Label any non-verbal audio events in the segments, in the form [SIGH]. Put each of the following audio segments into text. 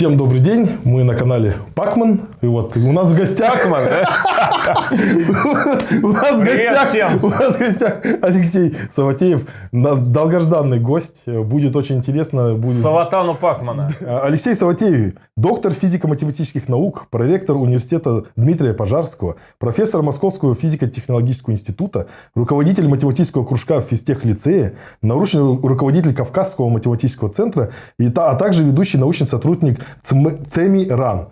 Всем добрый день, мы на канале Пакман. И вот у нас в гостях... Пакман, да? [LAUGHS] У нас в гостях... всем! У нас в гостях Алексей Саватеев, долгожданный гость. Будет очень интересно. Будет... Салатану Пакмана. Алексей Саватеев, доктор физико-математических наук, проректор университета Дмитрия Пожарского, профессор Московского физико-технологического института, руководитель математического кружка в физтех-лицее, научный руководитель Кавказского математического центра, а также ведущий научный сотрудник ЦМ- ЦЕМИ РАН.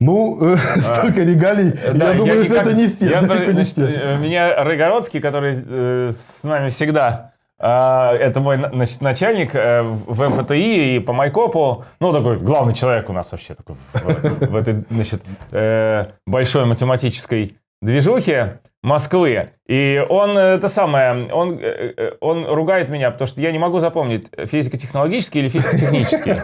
Ну, э, [LAUGHS] столько регалий. Да, я думаю, что никак- это не все. я далеко не значит, все. Меня Рыгородский, который э, с нами всегда, а, это мой на- значит, начальник э, в МФТИ и по Майкопу, ну, такой главный человек у нас вообще такой в, в этой, значит, э, большой математической движухе Москвы. И он, э, это самое, он, э, э, он ругает меня, потому что я не могу запомнить, физико-технологический или физико-технический.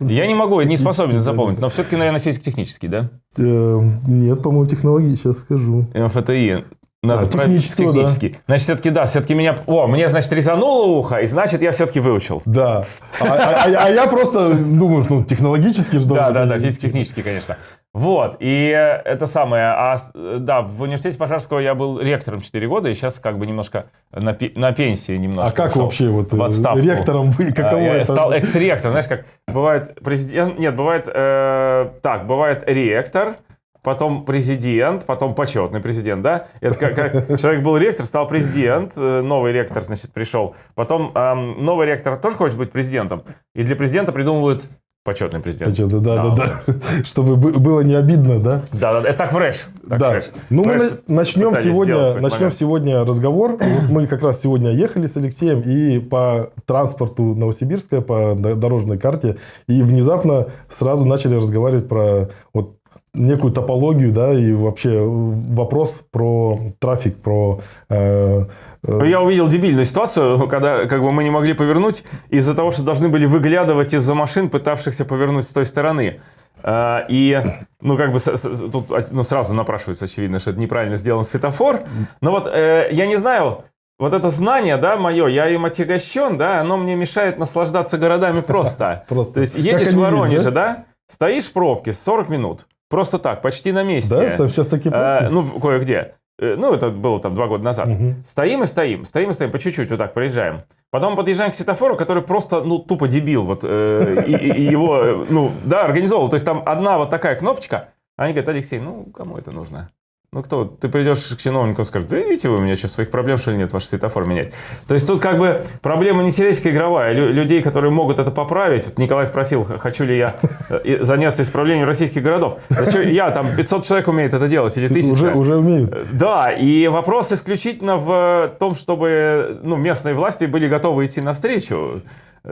[LAUGHS] Я не могу, не способен запомнить, но все-таки, наверное, физико-технический, да? Нет, по-моему, технологии, сейчас скажу. МФТИ. Надо А, правильно- технического, да. технический. Значит, все-таки да, все-таки меня... О, мне, значит, резануло ухо, и значит, я все-таки выучил. Да. А, а- а- а я просто думаю, что ну, технологически же Да, да, да, физико-технический, конечно. Вот, и э, это самое, а, э, да, в университете Пожарского я был ректором 4 года, и сейчас как бы немножко на, на пенсии немножко А как вообще вот в э, отставку. ректором вы? Каково А, я это? стал экс-ректором. Знаешь, как бывает президент... Нет, бывает э, так, бывает ректор, потом президент, потом почетный президент, да? Это как, как человек был ректор, стал президент, новый ректор, значит, пришел. Потом эм, новый ректор тоже хочет быть президентом, и для президента придумывают почетный президент. Что-то, да, да, да. [LAUGHS] Чтобы бы- было не обидно, да? Да, да, это так в РЭШ. Так Да. РЭШ. Ну, В мы начнем сегодня, начнем момент. сегодня разговор. [COUGHS] Вот мы как раз сегодня ехали с Алексеем и по транспорту Новосибирска, по дорожной карте, и внезапно сразу начали разговаривать про вот некую топологию, да, и вообще вопрос про трафик, про э, э, Я увидел дебильную ситуацию, [LAUGHS] когда как бы мы не могли повернуть из-за того, что должны были выглядывать из-за машин, пытавшихся повернуть с той стороны. А, И, ну, как бы, тут ну, сразу напрашивается, очевидно, что это неправильно сделан светофор. Но вот э, я не знаю, вот это знание, да, мое, я им отягощен, да, оно мне мешает наслаждаться городами [LAUGHS] просто. Просто. То есть едешь в Воронеже, да? стоишь в пробке 40 минут, просто так, почти на месте. да, там сейчас такие... Э, ну, в- кое-где. Э, Ну, это было там два года назад. Мгм. Стоим и стоим, стоим и стоим, по чуть-чуть вот так проезжаем. Потом подъезжаем к светофору, который просто, ну, тупо дебил. Вот, э, и, и- и его, э, ну, да, организовал. То есть там одна вот такая кнопочка. Они говорят, Алексей, ну, кому это нужно? Ну, кто? Ты придешь к чиновнику и скажешь, да видите вы, у меня что, своих проблем, что ли, нет, ваш светофор менять? То есть тут как бы проблема не сельская игровая. Лю- людей, которые могут это поправить. Вот Николай спросил, хочу ли я э, заняться исправлением российских городов. Да я, там, 500 человек умеет это делать, или тысяча. Уже, уже умеют. Да, и вопрос исключительно в том, чтобы ну, местные власти были готовы идти навстречу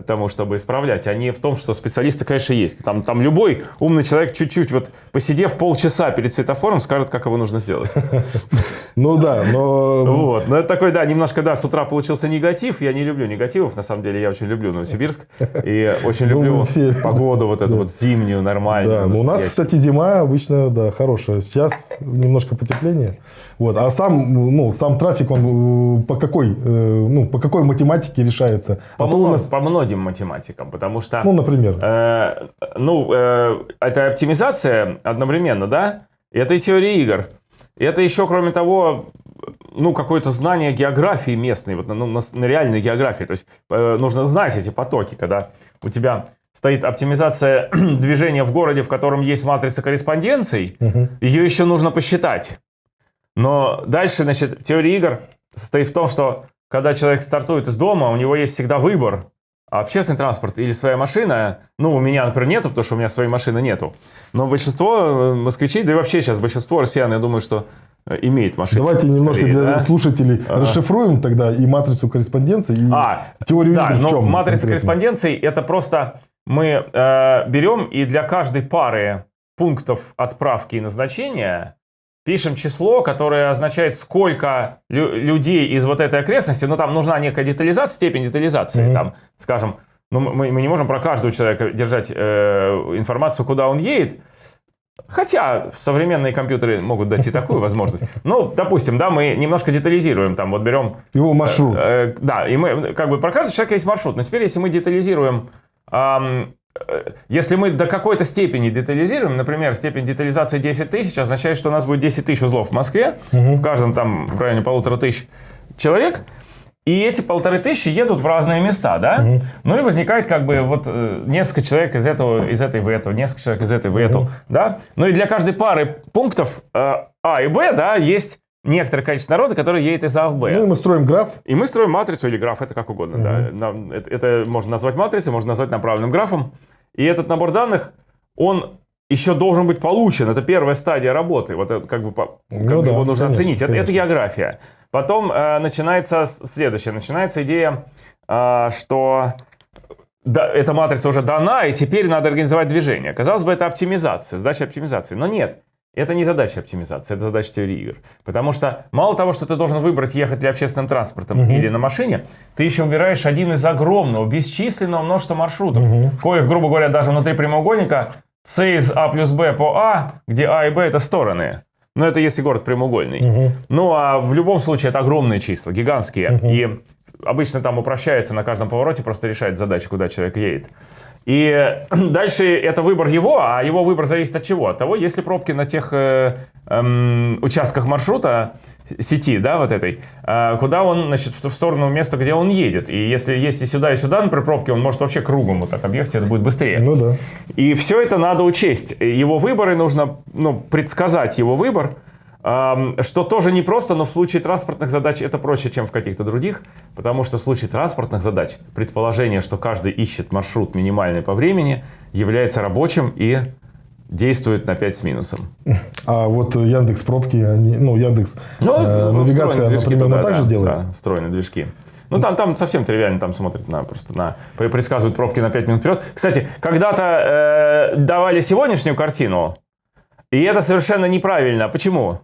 тому, чтобы исправлять, а не в том, что специалисты, конечно, есть. Там, там любой умный человек чуть-чуть, вот посидев полчаса перед светофором, скажет, как его нужно сделать. [LAUGHS] Ну да, но... Вот. Но это такой, да, немножко, да, с утра получился негатив. Я не люблю негативов, на самом деле, я очень люблю Новосибирск. И очень [LAUGHS] Ну, люблю [LAUGHS] погоду вот эту вот зимнюю, нормальную. Да, но у нас, кстати, зима обычно, да, хорошая. Сейчас немножко потепление. Вот. А сам, ну, сам трафик, он э, по какой, э, ну, по какой математике решается? По, А то у мно- нас, по многим математикам, потому что... ну, например, Э, ну, э, это оптимизация одновременно, да? Это и теория игр. Это еще, кроме того, ну, какое-то знание географии местной, вот, ну, на, на реальной географии. То есть э, нужно знать эти потоки, когда у тебя стоит оптимизация [CLEARS THROAT] движения в городе, в котором есть матрица корреспонденций, ее еще нужно посчитать. Но дальше, значит, теория игр состоит в том, что когда человек стартует из дома, у него есть всегда выбор. А общественный транспорт или своя машина, ну, у меня, например, нету, потому что у меня своей машины нету. Но большинство э, москвичей, да и вообще сейчас большинство россиян, я думаю, что э, имеет машину. давайте немножко скорее, для да? слушателей расшифруем тогда и матрицу корреспонденции, и А, теорию да, игр в но чем матрица конкретно? корреспонденций это просто мы э, берем и для каждой пары пунктов отправки и назначения пишем число, которое означает, сколько лю- людей из вот этой окрестности, ну там нужна некая детализация, степень детализации, Мгм. там, скажем, ну, мы, мы не можем про каждого человека держать э, информацию, куда он едет, Хотя современные компьютеры могут дать и такую возможность. Ну, допустим, да, мы немножко детализируем, там, вот берем Его маршрут. Э, да, и мы, как бы, про каждого человека есть маршрут. Но теперь, если мы детализируем э, если мы до какой-то степени детализируем, например, степень детализации 10 тысяч, означает, что у нас будет 10 тысяч узлов в Москве, в каждом там в районе полутора тысяч человек, и эти полторы тысячи едут в разные места, да? Ну и возникает как бы вот э, несколько человек из этого, из этой в эту, несколько человек из этой в эту, да? Ну и для каждой пары пунктов э, А и Б, да, есть некоторое количество народа, которое едет из А в Б. Ну, и мы строим граф. И мы строим матрицу или граф, это как угодно. Да. Нам- это, это можно назвать матрицей, можно назвать направленным графом. И этот набор данных, он еще должен быть получен. Это первая стадия работы. Вот это как бы, по- как Ну бы да, его нужно конечно, оценить. Это, это конечно. география. Потом э, начинается следующее. Начинается идея, э, что да, эта матрица уже дана, и теперь надо организовать движение. Казалось бы, это оптимизация, задача оптимизации. Но нет, это не задача оптимизации, это задача теории игр. Потому что мало того, что ты должен выбрать ехать ли общественным транспортом или на машине, ты еще выбираешь один из огромного, бесчисленного множества маршрутов, коих, грубо говоря, даже внутри прямоугольника С из А плюс Б по А, где А и Б это стороны. Но это если город прямоугольный. Ну а в любом случае это огромные числа, гигантские. И обычно там упрощается на каждом повороте, просто решает задачу, куда человек едет. И [CLEARS THROAT] дальше это выбор его, а его выбор зависит от чего? От того, есть ли пробки на тех э, эм, участках маршрута сети, да, вот этой, э, куда он, значит, в ту сторону места, где он едет. И если есть и сюда, и сюда, например, пробки, он может вообще кругом вот так объехать, это будет быстрее. Ну да. И все это надо учесть. Его выборы нужно ну, предсказать его выбор, что тоже непросто, но в случае транспортных задач это проще, чем в каких-то других, потому что в случае транспортных задач предположение, что каждый ищет маршрут минимальный по времени, является рабочим и действует на 5 с минусом. А вот Яндекс пробки, они, ну Яндекс Ну, э, навигация, движки например, туда, также да, делает. Да, встроенные движки. Ну, там, там совсем тривиально, там смотрят на просто на пре- предсказывают пробки на 5 минут вперед. Кстати, когда-то э, давали сегодняшнюю картину, и это совершенно неправильно. Почему?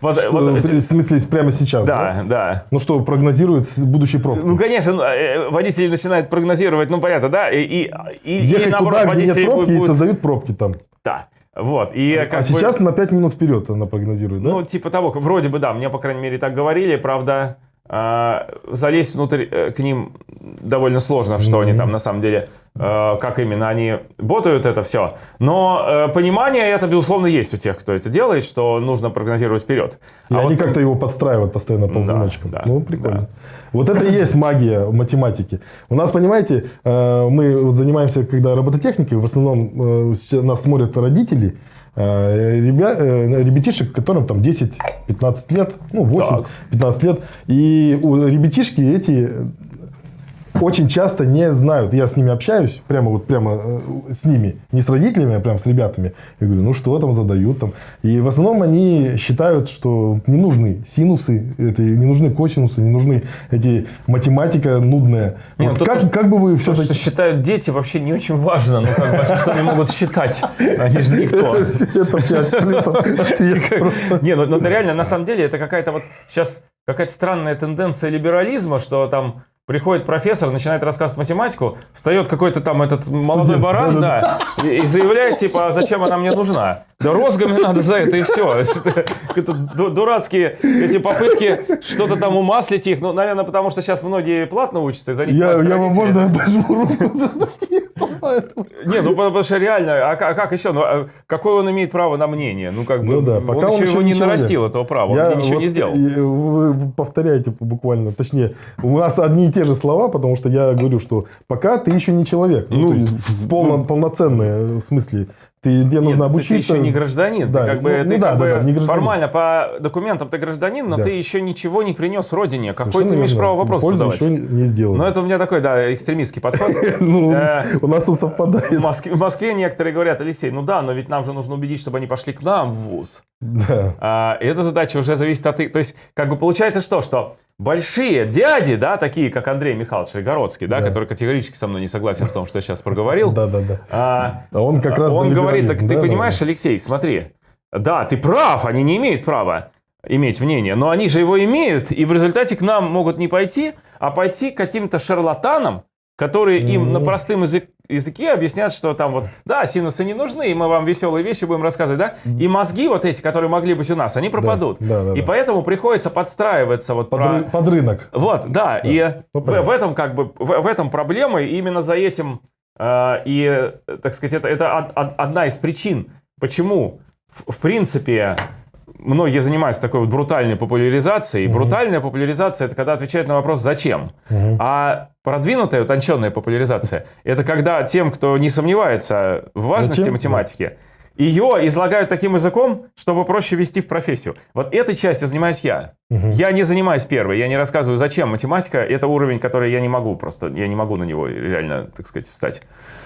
Вот, Что, вот, в смысле, прямо сейчас, да, да. Ну что, прогнозирует будущие пробки? Ну, конечно, ну, э, водители начинают прогнозировать, ну, понятно, да, и, и, и, и Ехать наоборот, туда, где нет пробки, будут- и создают пробки там. Да, вот. И А как бы- сейчас на 5 минут вперед она прогнозирует, да? Ну, типа того, вроде бы да, мне, по крайней мере, так говорили, правда, а, залезть внутрь э, к ним довольно сложно, что они там на самом деле, э, как именно они ботают это все. Но э, понимание это, безусловно, есть у тех, кто это делает, что нужно прогнозировать вперед. И А они вот- как-то его подстраивают постоянно ползуночком. да, ну, прикольно. Вот это и есть магия математики. У нас, понимаете, мы занимаемся, когда робототехникой, в основном нас смотрят родители, ребя- э, ребятишек, которым там 10-15 лет, ну, 8-15 лет. И у ребятишки эти очень часто не знают. Я с ними общаюсь, прямо вот прямо э, с ними, не с родителями, а прям с ребятами. Я говорю, ну что там задают там. И в основном они считают, что не нужны синусы, это, не нужны косинусы, не нужны эти математика нудная. Не, Вот ну, как, тут- как бы вы То, что считают дети, вообще не очень важно. Ну, как бы, а что они могут считать? Они же никто. [LAUGHS] Это 5 плюсов ответ [LAUGHS] просто. Не, ну, ну реально, на самом деле, это какая-то вот сейчас какая-то странная тенденция либерализма, что там приходит профессор, начинает рассказывать математику, встает какой-то там этот молодой Студент, баран, да, и, и заявляет, типа, а зачем она мне нужна? Да розгами надо за это и все. [LAUGHS] Это, это ду- дурацкие эти попытки что-то там умаслить их. Ну, наверное, потому что сейчас многие платно учатся, и за них Я, я вам можно я пожму руку [LAUGHS] Не, ну потому что реально, а, а как еще? Ну, а какое он имеет право на мнение? Ну, как бы, Ну да, пока он, он еще еще его не нарастил, этого права, Я он ничего вот, не сделал. вы повторяете буквально, точнее, у нас одни и те же слова, потому что я говорю, что пока ты еще не человек. Ну, Ну, то есть в полно- полноценное в смысле. Ты, тебе нужно Нет, ты- обучиться. Ты еще не гражданин. Да, ты как бы, ну, ты ну да, как да, бы да, не гражданин. формально по документам ты гражданин, но Да. ты еще ничего не принес родине. Какой Совершенно ты имеешь право вопрос Пользы задавать? еще не сделал. Ну, это у меня такой, да, экстремистский подход. [LAUGHS] Ну, Э, у нас он совпадает. В Москве, некоторые говорят, Алексей, ну да, но ведь нам же нужно убедить, чтобы они пошли к нам в ВУЗ. Да. А, эта задача уже зависит от... То есть, как бы получается что? Что большие дяди, да, такие, как Андрей Михайлович Ригородский, да, который категорически со мной не согласен в том, что я сейчас проговорил, Да, да, да. а, А он как раз за он говорит, так ты да, да, понимаешь, да. Алексей, смотри, да, ты прав, они не имеют права иметь мнение, но они же его имеют, и в результате к нам могут не пойти, а пойти к каким-то шарлатанам, которые им на Ну. простым язык- языке объяснят, что там вот, да, синусы не нужны, и мы вам веселые вещи будем рассказывать, да, и мозги вот эти, которые могли быть у нас, они пропадут. да, да, и да. поэтому приходится подстраиваться вот Под, про... ры- под рынок. Вот, да, и Ну, в, в этом как бы в, в этом проблема, и именно за этим и, э, так сказать, это, это од- од- одна из причин, почему, в, принципе, многие занимаются такой вот брутальной популяризацией. Брутальная популяризация – это когда отвечают на вопрос «зачем?». А продвинутая, утонченная популяризация – это когда тем, кто не сомневается в важности Зачем? математики, ее излагают таким языком, чтобы проще вести в профессию. Вот этой частью занимаюсь я. Я не занимаюсь первой, я не рассказываю, зачем математика. Это уровень, который я не могу просто, я не могу на него реально, так сказать, встать.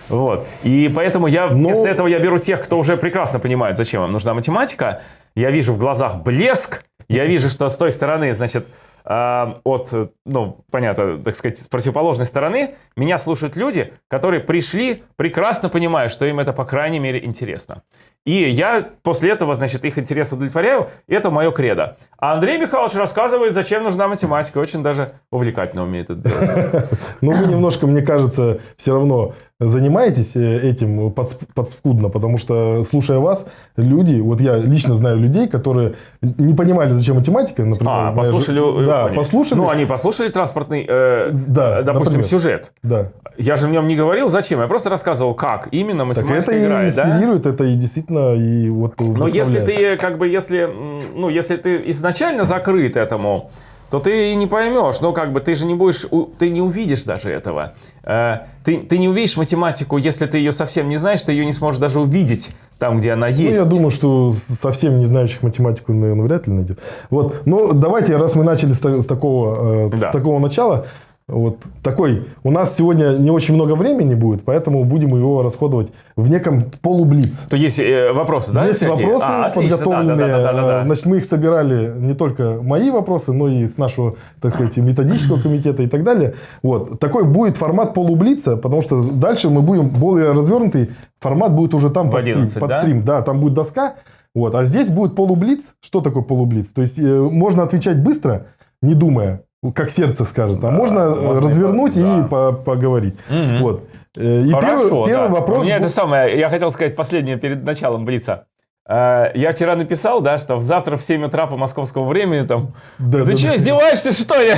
Вот. И поэтому я Но- вместо этого я беру тех, кто уже прекрасно понимает, зачем им нужна математика. Я вижу в глазах блеск, я вижу, что с той стороны, значит, от, э, ну, понятно, так сказать, с противоположной стороны, меня слушают люди, которые пришли, прекрасно понимая, что им это, по крайней мере, интересно. И я после этого, значит, их интерес удовлетворяю. Это мое кредо. А Андрей Михайлович рассказывает, зачем нужна математика. Очень даже увлекательно умеет это делать. [LAUGHS] Но вы немножко, мне кажется, все равно занимаетесь э, этим подс- подспудно, потому что, слушая вас, люди, вот я лично знаю людей, которые не понимали, зачем математика, например. А, послушали... э, Да, поняли. послушали. Ну, они послушали транспортный, э, Да, допустим, например. сюжет. Да. Я же в нем не говорил, зачем. Я просто рассказывал, как именно Так математика это и играет, да? инспирирует, это и действительно и вот Но если ты, как бы, если, ну, если ты изначально закрыт этому, то ты и не поймешь. Ну, как бы, ты же не будешь, ты не увидишь даже этого. Э, Ты, ты не увидишь математику, если ты ее совсем не знаешь, ты ее не сможешь даже увидеть там, где она Ну, есть. я думаю, что совсем не знающих математику, наверное, вряд ли найдет. Вот. Но давайте, раз мы начали с, с такого, э, Да. с такого начала, вот такой, у нас сегодня не очень много времени будет, поэтому будем его расходовать в неком полублиц. То есть э, вопросы, да? Есть вопросы А, отлично, да, подготовленные. да, да, да, да, да. Э, Значит, мы их собирали не только мои вопросы, но и с нашего, так сказать, методического комитета и так далее. Вот. Такой будет формат полублица, потому что дальше мы будем более развернутый. Формат будет уже там В под, стрим, 11, под да? стрим. Да, там будет доска. Вот. А здесь будет полублиц. Что такое полублиц? То есть э, можно отвечать быстро, не думая, как сердце скажет. А можно, э, можно и развернуть и, да. по- поговорить. Мгм. Вот. Э, И Хорошо, первый, первый да. вопрос... У меня это самое, я хотел сказать последнее перед началом Блица. Э, Я вчера написал, да, что завтра в 7 утра по московскому времени там... Да, Ты да, что, да. издеваешься, что ли? [LAUGHS]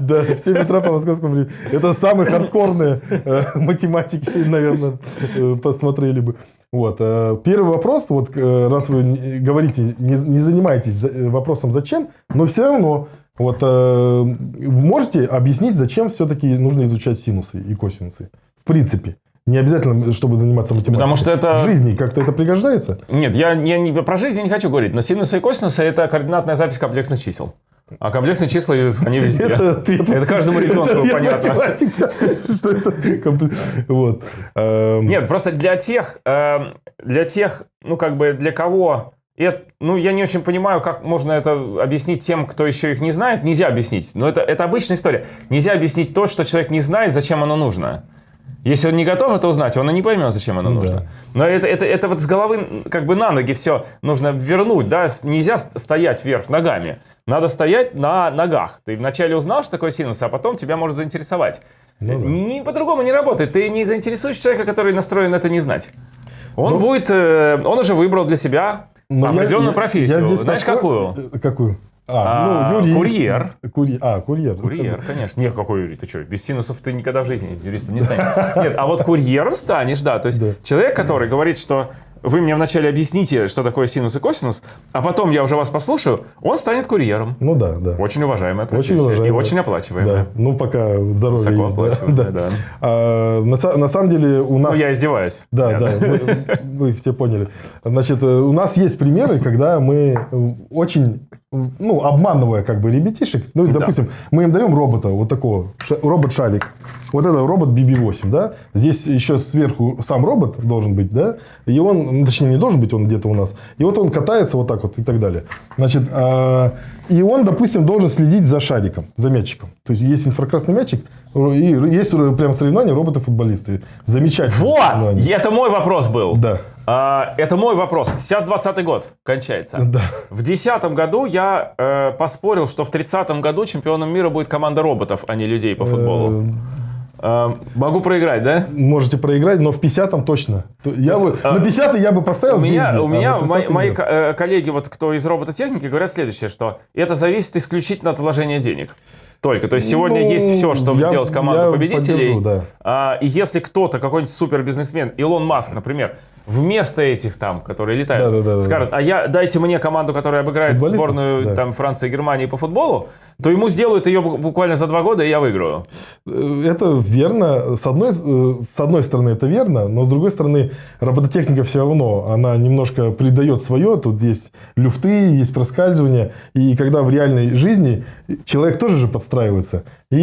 Да, в 7 утра по московскому времени. Это самые хардкорные э, математики, наверное, э, посмотрели бы. Вот. э, Первый вопрос, вот раз вы говорите, не, не занимаетесь за- вопросом зачем, но все равно, вот э, можете объяснить, зачем все-таки нужно изучать синусы и косинусы? В принципе. Не обязательно, чтобы заниматься математикой. Потому что это- В жизни как-то это пригождается? Нет, я, я не, про жизнь я не хочу говорить, но синусы и косинусы – это координатная запись комплексных чисел. А комплексные числа, они везде. ответ. Это каждому ребенку Ответ понятно. математика. [LAUGHS] Что это? компле- Вот. Эм, Нет, просто для тех, э, для тех, ну как бы для кого, это, ну я не очень понимаю, как можно это объяснить тем, кто еще их не знает. Нельзя объяснить. Но это, это обычная история. Нельзя объяснить то, что человек не знает, зачем оно нужно. Если он не готов это узнать, он и не поймет, зачем оно Ну нужно. да. Но это, это, это вот с головы как бы на ноги все нужно вернуть. Да? Нельзя стоять вверх ногами. Надо стоять на ногах. Ты вначале узнал, что такое синус, а потом тебя может заинтересовать. Ну да. Ни по-другому не работает. Ты не заинтересуешь человека, который настроен это не знать. Он Ну, будет, э, он уже выбрал для себя определенную я- профессию. я Знаешь, подход- какую? э, Какую? А, ну, юрист. курьер. Курьер. А, курьер. Курьер, конечно. Нет, какой юрист? Ты что, без синусов ты никогда в жизни юристом не станешь. Нет, а вот курьером станешь, да. То есть Да. человек, который говорит, что вы мне вначале объясните, что такое синус и косинус, а потом я уже вас послушаю, он станет курьером. Ну да, да. Очень уважаемая профессия. Очень уважаемая. И очень оплачиваемая. Да. Ну, пока здоровье Высоко есть. да. Да. да. А, на, на самом деле у нас... Ну, я издеваюсь. Да, да, мы- вы все поняли. Значит, э, у нас есть примеры, когда мы э, очень, ну, обманывая как бы ребятишек, ну, допустим, мы им даем робота, вот такого, ша- робот-шарик. Вот это робот BB-8, да? Здесь еще сверху сам робот должен быть, да? И он, ну, точнее, не должен быть, он где-то у нас. И вот он катается вот так вот и так далее. Значит, а, и он, допустим, должен следить за шариком, за мячиком. То есть, есть инфракрасный мячик, и есть прям соревнования роботы-футболисты. Замечательно. Вот! Это мой вопрос был. Да. А, это мой вопрос. Сейчас 20 год кончается. [LAUGHS] Да. В 2010 году я э, поспорил, что в 30 году чемпионом мира будет команда роботов, а не людей по футболу. Э, могу проиграть, да? Можете проиграть, но в 50-м точно. То- Я То бы, а, на 50 я бы поставил У меня, деньги, у а меня на мои, 30-м мои э, коллеги, вот кто из робототехники, говорят следующее, что это зависит исключительно от вложения денег. Только. То есть сегодня Ну, есть все, чтобы я- сделать команду победителей. поддержу, да. А, и если кто-то, какой-нибудь супербизнесмен, Илон Маск, например, вместо этих там, которые летают, Да-да-да-да. скажет, а я дайте мне команду, которая обыграет сборную Да. там Франции и Германии по футболу, то ему сделают ее бу- буквально за два года, и я выиграю. Э, Это верно. С одной, э, с одной стороны, это верно, но с другой стороны, робототехника все равно, она немножко придает свое. Тут есть люфты, есть проскальзывания. И когда в реальной жизни человек тоже же подстраивается. И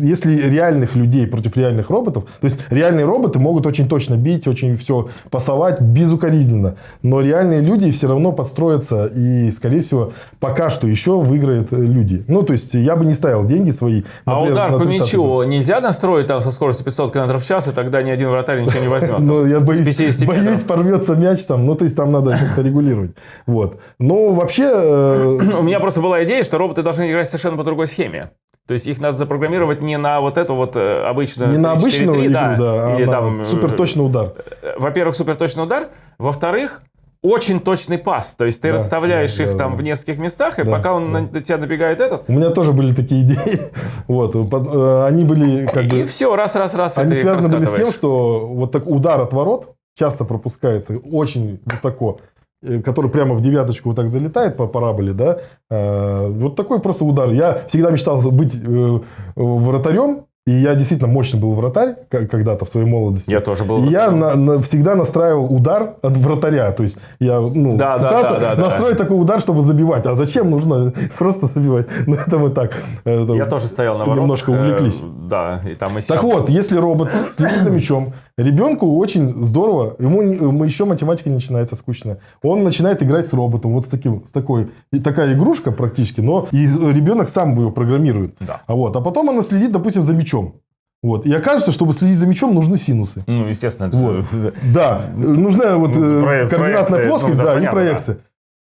если реальных людей против реальных роботов, то есть реальные роботы могут очень точно бить, очень все пасовать безукоризненно, но реальные люди все равно подстроятся и, скорее всего, пока что еще выиграют э, люди. Ну, то есть я бы не ставил деньги свои. А например, удар на по 30-й мячу нельзя настроить там со скоростью 500 км в час, и тогда ни один вратарь ничего не возьмет. Ну, я боюсь, 50 боюсь, порвется мяч там. Ну, то есть, там надо как-то регулировать. Вот. Ну, вообще... э, [CLEARS THROAT] У меня просто была идея, что роботы должны играть совершенно по другой схеме. То есть их надо запрограммировать не на вот эту вот э, обычную Не на 3-4-3, обычную игру, да, а или на там, э, суперточный удар. э, Во-первых, суперточный удар. Во-вторых, очень точный пас. То есть ты Да, расставляешь да, их да, там да. в нескольких местах, и Да, пока он да. на тебя добегает этот, У меня тоже были такие идеи. [LAUGHS] Вот. э, Они были как и бы... все, раз-раз-раз, Они и ты их связаны были с тем, что вот так удар от ворот часто пропускается очень высоко, э, который прямо в девяточку вот так залетает по параболе, да. Э, Вот такой просто удар. Я всегда мечтал быть э, вратарем, и я действительно мощный был вратарь когда-то в своей молодости. Я тоже был И я на- на- всегда настраивал удар от вратаря. То есть я ну, Да, да, пытался да, да, да. настроить такой удар, чтобы забивать. А зачем нужно [LAUGHS] просто забивать? Ну, это мы так. это Я тоже стоял на воротах. Немножко э, увлеклись. Да, и там и Так сям. вот, если робот следит за мячом, ребенку очень здорово, ему ему еще математика не начинается скучно. Он начинает играть с роботом, вот с таким, с такой, и такая игрушка практически, но и ребенок сам его программирует. Да. А вот, а потом она следит, допустим, за мячом. Вот. И окажется, чтобы следить за мячом, нужны синусы. Ну, естественно, это Вот. за- Да, нужна вот Ну, э, координатная проекция, плоскость, ну, да, да, и понятно, проекция.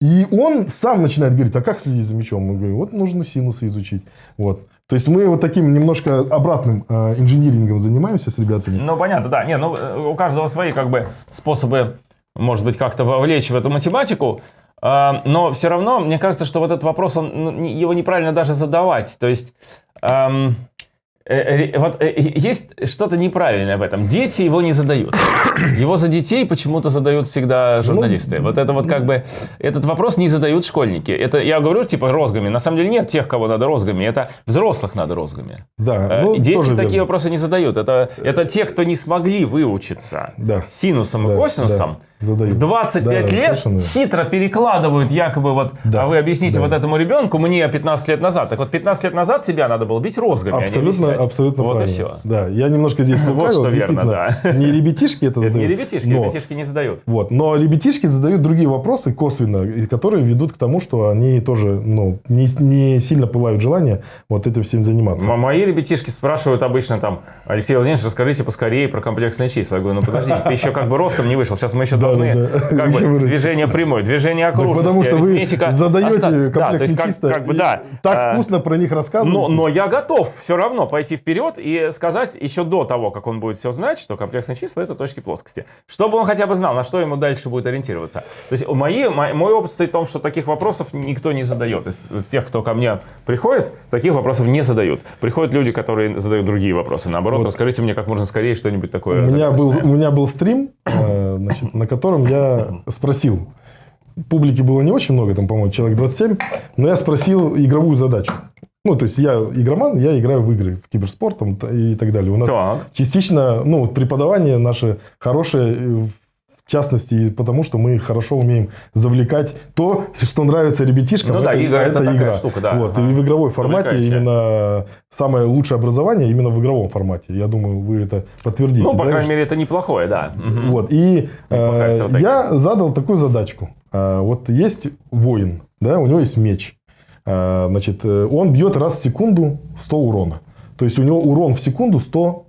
И он сам начинает говорить, а как следить за мячом? Мы говорим, вот нужно синусы изучить. Вот. То есть мы вот таким немножко обратным э, инжинирингом занимаемся с ребятами. Ну, понятно, да. Не, ну, э, у каждого свои как бы способы, может быть, как-то вовлечь в эту математику. А, Но все равно, мне кажется, что вот этот вопрос, он, ну, его неправильно даже задавать. То есть, эм, э, э, вот э, есть что-то неправильное в этом. Дети его не задают. Его за детей почему-то задают всегда журналисты. Вот это вот как бы, этот вопрос не задают школьники. Это я говорю типа розгами. На самом деле нет тех, кого надо розгами. Это взрослых надо розгами. Да, Э, ну, Дети такие верно. вопросы не задают. Это, это те, кто не смогли выучиться Да. синусом Да, и косинусом. да, задают. В 25 Да, лет совершенно. хитро перекладывают якобы вот, Да, а вы объясните да. вот этому ребенку мне 15 лет назад. Так вот 15 лет назад тебя надо было бить розгами, а Абсолютно, объяснять. Абсолютно Вот правильно. и все. Да, я немножко здесь Вот лукавил, что верно, действительно. Не ребятишки это Это задают. не ребятишки, но- ребятишки не задают. Вот. Но ребятишки задают другие вопросы косвенно, которые ведут к тому, что они тоже ну, не, не сильно пылают желание вот этим всем заниматься. Мои ребятишки спрашивают обычно там, Алексей Владимирович, расскажите поскорее про комплексные числа. Я говорю, ну подождите, ты еще как бы ростом не вышел, сейчас мы еще Да, должны да, да. как бы движение прямой, движение окружности, потому что вы задаете Оста- да, то есть как, бы да. так э, вкусно про них рассказываете. Но я готов все равно пойти вперед и сказать еще до того, как он будет все знать, что комплексные числа это точки плоскости. Чтобы он хотя бы знал, на что ему дальше будет ориентироваться. То есть мои, мой, мой опыт стоит в том, что таких вопросов никто не задает. Из, из тех, кто ко мне приходит, таких вопросов не задают. Приходят люди, которые задают другие вопросы. Наоборот, Вот. расскажите мне как можно скорее что-нибудь такое. У меня, был, у меня был стрим, э, значит, на котором я спросил. Публики было не очень много, там, по-моему, человек 27, но я спросил игровую задачу. Ну, то есть я игроман, я играю в игры, в киберспорт там, и так далее. У нас Так. частично, ну, преподавание наше хорошее, э, в частности, и потому что мы хорошо умеем завлекать то, что нравится ребятишкам. Ну да, игра а это такая штука, да. Вот, Ага. и в игровой формате именно самое лучшее образование именно в игровом формате. Я думаю, вы это подтвердите. Ну, по да, крайней мере, это неплохое, да. Вот, и э, я задал такую задачку. Э, вот есть воин, да, у него есть меч. Э, значит, э, он бьет раз в секунду 100 урона. То есть у него урон в секунду 100,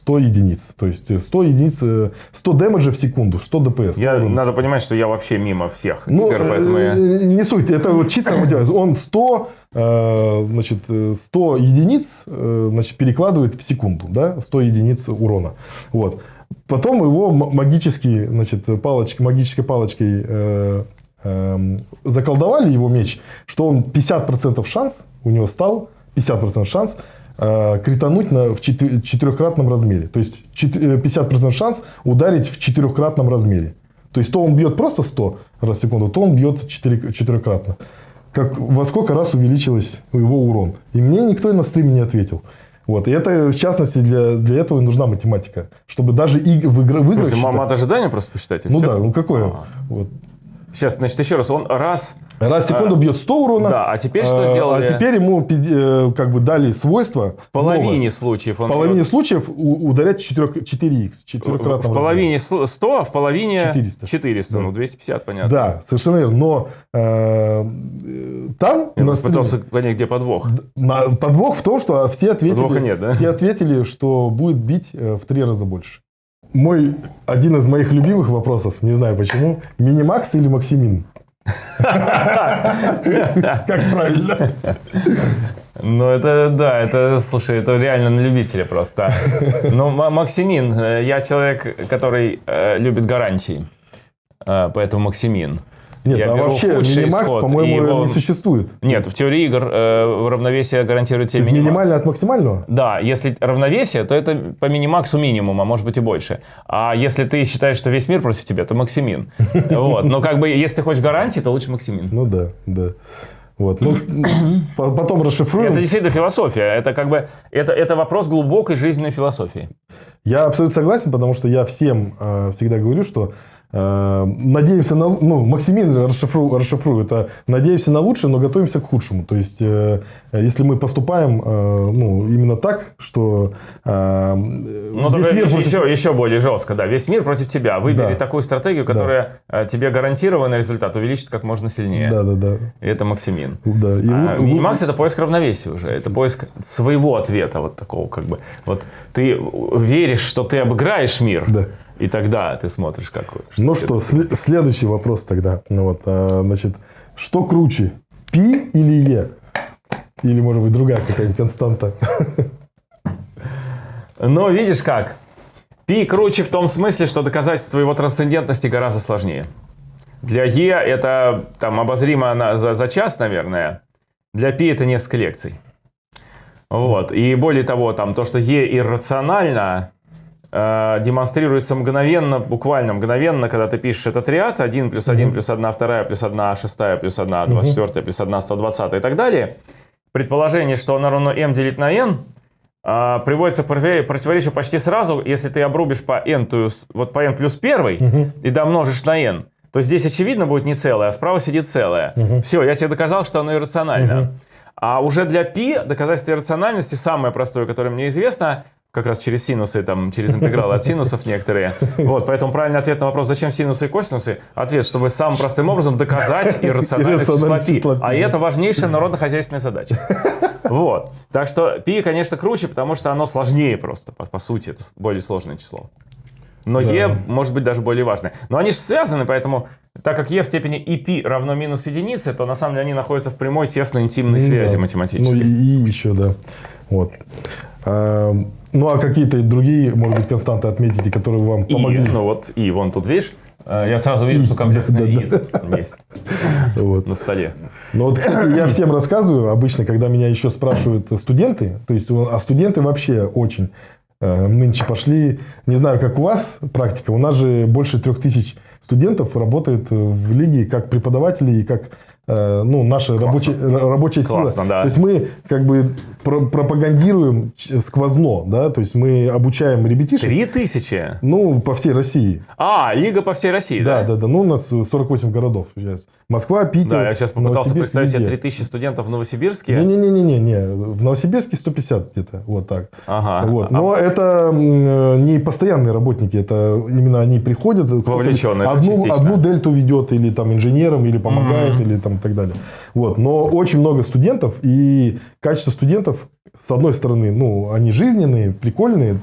100 единиц. То есть э, 100 единиц, э, 100 дэмэджа в секунду, 100 ДПС. 100 Я, надо понимать, что я вообще мимо всех Ну, игр, поэтому я... не суть, это вот чисто. Он 100, э, значит, э, 100 единиц значит, перекладывает в секунду, да, 100 единиц урона. Вот. Потом его магически, значит, палочкой, магической палочкой эм, заколдовали его меч, что он 50% шанс у него стал 50% шанс э, критануть на, в четы- четырехкратном размере. То есть чет- э, 50% шанс ударить в четырехкратном размере. То есть то он бьет просто 100 раз в секунду, то он бьет четыре- четырехкратно. Как, во сколько раз увеличилось его урон. И мне никто на стриме не ответил. Вот. И это, в частности, для, для этого и нужна математика. Чтобы даже и в, игры, в играх... считать- мат ожидания просто посчитать, и Ну всё? да, ну какое? А. Вот. Сейчас, значит, еще раз, он раз... Раз в секунду А, бьет 100 урона. да, а теперь что а, сделали? А теперь ему э, как бы дали свойства. В половине случаев он В половине бьет. случаев ударять 4, 4х. В, половине сл- 100, а в половине 400. 400. Да. Ну, 250, понятно. Да, совершенно верно. Но э, там Я на просто пытался стриме понять, где подвох. на- подвох в том, что все ответили, Подвоха нет, да? все ответили, что будет бить э, в три раза больше. Мой один из моих любимых вопросов, не знаю почему, минимакс или максимин? Как правильно? Ну, это, да, это, слушай, это реально на любителя просто. Но Максимин, э, я человек, который э, любит гарантии. Э, Поэтому Максимин. Нет, Я а вообще минимакс, по-моему, его- не существует. Нет, в теории игр э, равновесие гарантирует тебе минимакс. минимально от максимального? Да, если равновесие, то это по минимаксу минимум, а может быть и больше. А если ты считаешь, что весь мир против тебя, то максимин. [LAUGHS] Вот. Но как бы, если ты хочешь гарантии, то лучше максимин. Ну да, да. Вот. Ну, [CLEARS THROAT] по- потом расшифруем. Это действительно философия. Это как бы, это, это вопрос глубокой жизненной философии. Я абсолютно согласен, потому что я всем э, всегда говорю, что надеемся на... Ну, Максимин расшифру, расшифрую. Это надеемся на лучшее, но готовимся к худшему. То есть, э, если мы поступаем э, ну, именно так, что э, Ну, весь мир против- еще, еще более жестко, да. Весь мир против тебя. Выбери Да. такую стратегию, которая э, тебе гарантированный результат увеличит как можно сильнее. Да, да, да. И это максимин. да. И А минимакс это поиск равновесия уже. Это поиск своего ответа, вот такого как бы. Вот ты веришь, что ты обыграешь мир, Да. И тогда ты смотришь, как. Ну что, сле- следующий вопрос тогда. Ну вот, а, значит, что круче, пи или е? Или, может быть, другая какая-нибудь константа? [LAUGHS] Но видишь как? Пи круче в том смысле, что доказательство его трансцендентности гораздо сложнее. Для Е это там обозримо на- за, за час, наверное. Для Пи это несколько лекций. Вот. И более того, там то, что Е иррационально, демонстрируется мгновенно, буквально мгновенно, когда ты пишешь этот ряд, 1 плюс 1 плюс 1 вторая плюс 1 шестая плюс 1 24 плюс 1 120 и так далее. Предположение, что оно равно m делить на n, а, приводится к против- противоречию почти сразу, если ты обрубишь по n, то вот по n плюс 1 и домножишь на n, то здесь очевидно будет не целое, а справа сидит целое. Все, я тебе доказал, что оно иррационально. А уже для π доказательство иррациональности самое простое, которое мне известно, как раз через синусы, там, через интегралы от синусов некоторые. Вот, поэтому правильный ответ на вопрос, зачем синусы и косинусы, ответ, чтобы самым простым образом доказать иррациональность числа пи. А это важнейшая народно-хозяйственная задача. Вот. Так что пи, конечно, круче, потому что оно сложнее просто, по, по сути, это более сложное число. Но да. e может быть даже более важное. Но они же связаны, поэтому так как е в степени и пи равно минус единице, то на самом деле они находятся в прямой тесной интимной ну связи да. Ну математической. Ну и, и еще, да. Вот. Ну, а какие-то другие, может быть, константы отметите, которые вам И, помогли? ну вот, и вон тут, видишь, э, я сразу вижу, И, что комплексное да, и есть Вот. на столе. Ну вот, кстати, я всем рассказываю, обычно, когда меня еще спрашивают студенты, то есть, а студенты вообще очень э, нынче пошли, не знаю, как у вас практика, у нас же больше трех тысяч студентов работает в лиге как преподаватели и как ну, наша рабочая, р- рабочая сила. Классно, да. То есть мы как бы про- пропагандируем сквозно, да, то есть мы обучаем ребятишек, Три тысячи? ну, по всей России. А, лига по всей России, Да, да? да, да. Ну, у нас 48 городов сейчас. Москва, Питер, Да, я сейчас попытался представить себе везде. 3000 студентов в Новосибирске. Не-не-не-не, не. В Новосибирске 150 где-то, вот так. Ага. Вот. А- Но это м, не постоянные работники, это именно они приходят, Вовлеченные, одну, частично. одну дельту ведет или там инженером, или помогает, или там и так далее. Вот. Но очень много студентов, и качество студентов, с одной стороны, ну, они жизненные, прикольные,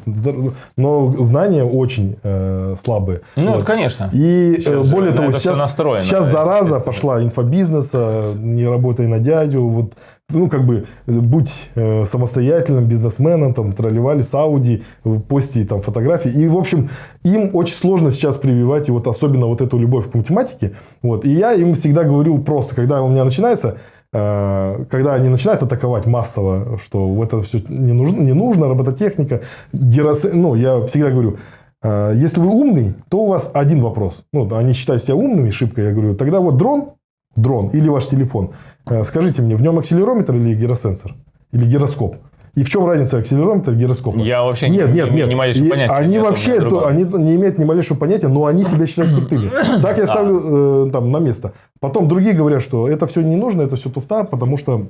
но знания очень э, слабые. Ну, Вот. конечно. И э, Сейчас более того, сейчас, настроено, сейчас да, зараза пошла инфобизнеса, не работай на дядю, вот, ну, как бы, э, будь э, самостоятельным бизнесменом, там, тролливали с Ауди, э, пости там фотографии. И, в общем, им очень сложно сейчас прививать, и вот особенно вот эту любовь к математике. Вот. И я им всегда говорю просто, когда у меня начинается, э, когда они начинают атаковать массово, что это все не нужно, не нужно робототехника, герос... ну, я всегда говорю, э, если вы умный, то у вас один вопрос. Ну, они считают себя умными, шибко, я говорю, тогда вот дрон, дрон или ваш телефон, э, скажите мне, в нем акселерометр или гиросенсор? Или гироскоп? И в чем разница акселерометра и гироскопа? Я вообще нет, не, нет, не, нет. не малейшего понятия. Они вообще то, они не имеют ни малейшего понятия, но они себя считают [CLEARS THROAT] крутыми. Так я ставлю э, там на место. Потом другие говорят, что это все не нужно, это все туфта, потому что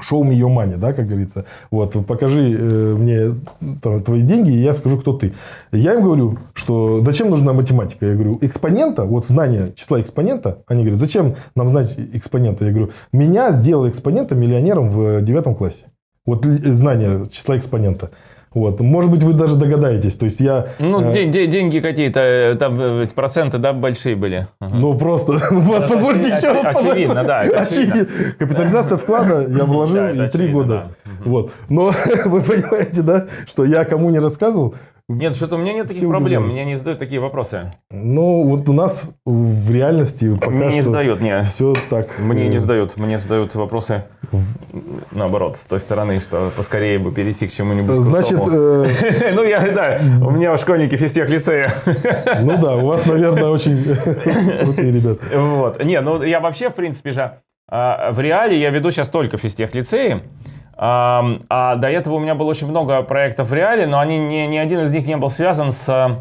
шоу me your money, да, как говорится. Вот, покажи э, мне там, твои деньги, и я скажу, кто ты. Я им говорю, что зачем нужна математика? Я говорю, экспонента, вот знание числа экспонента, они говорят, зачем нам знать экспонента? Я говорю, меня сделал экспонента миллионером в девятом классе. Вот ли- знание числа экспонента. Вот. Может быть, вы даже догадаетесь. То есть я... Ну, э, де- де- деньги какие-то, э, там э, проценты, да, большие были. Ага. Ну, просто, [LAUGHS] вот, позвольте еще раз, очевидно, да, очевидно. Капитализация вклада я вложил Да, и три года. да. Вот. Но [LAUGHS] вы понимаете, да, что я кому не рассказывал. Нет, что-то у меня нет таких проблем, удивляются. меня не задают такие вопросы. Ну, вот у нас в реальности пока Мне не что задают, не. все так. Мне э, не задают, мне задают вопросы наоборот, с той стороны, что поскорее бы перейти к чему-нибудь Значит, э, [LAUGHS] Ну, я, да, у меня школьники физтех лицея. [LAUGHS] ну да, у вас, наверное, очень [LAUGHS] крутые ребята. Вот. Не, ну я вообще, в принципе же, а, в реале я веду сейчас только физтех лицеи. А, а до этого у меня было очень много проектов в реале, но они, ни, ни один из них не был связан с а,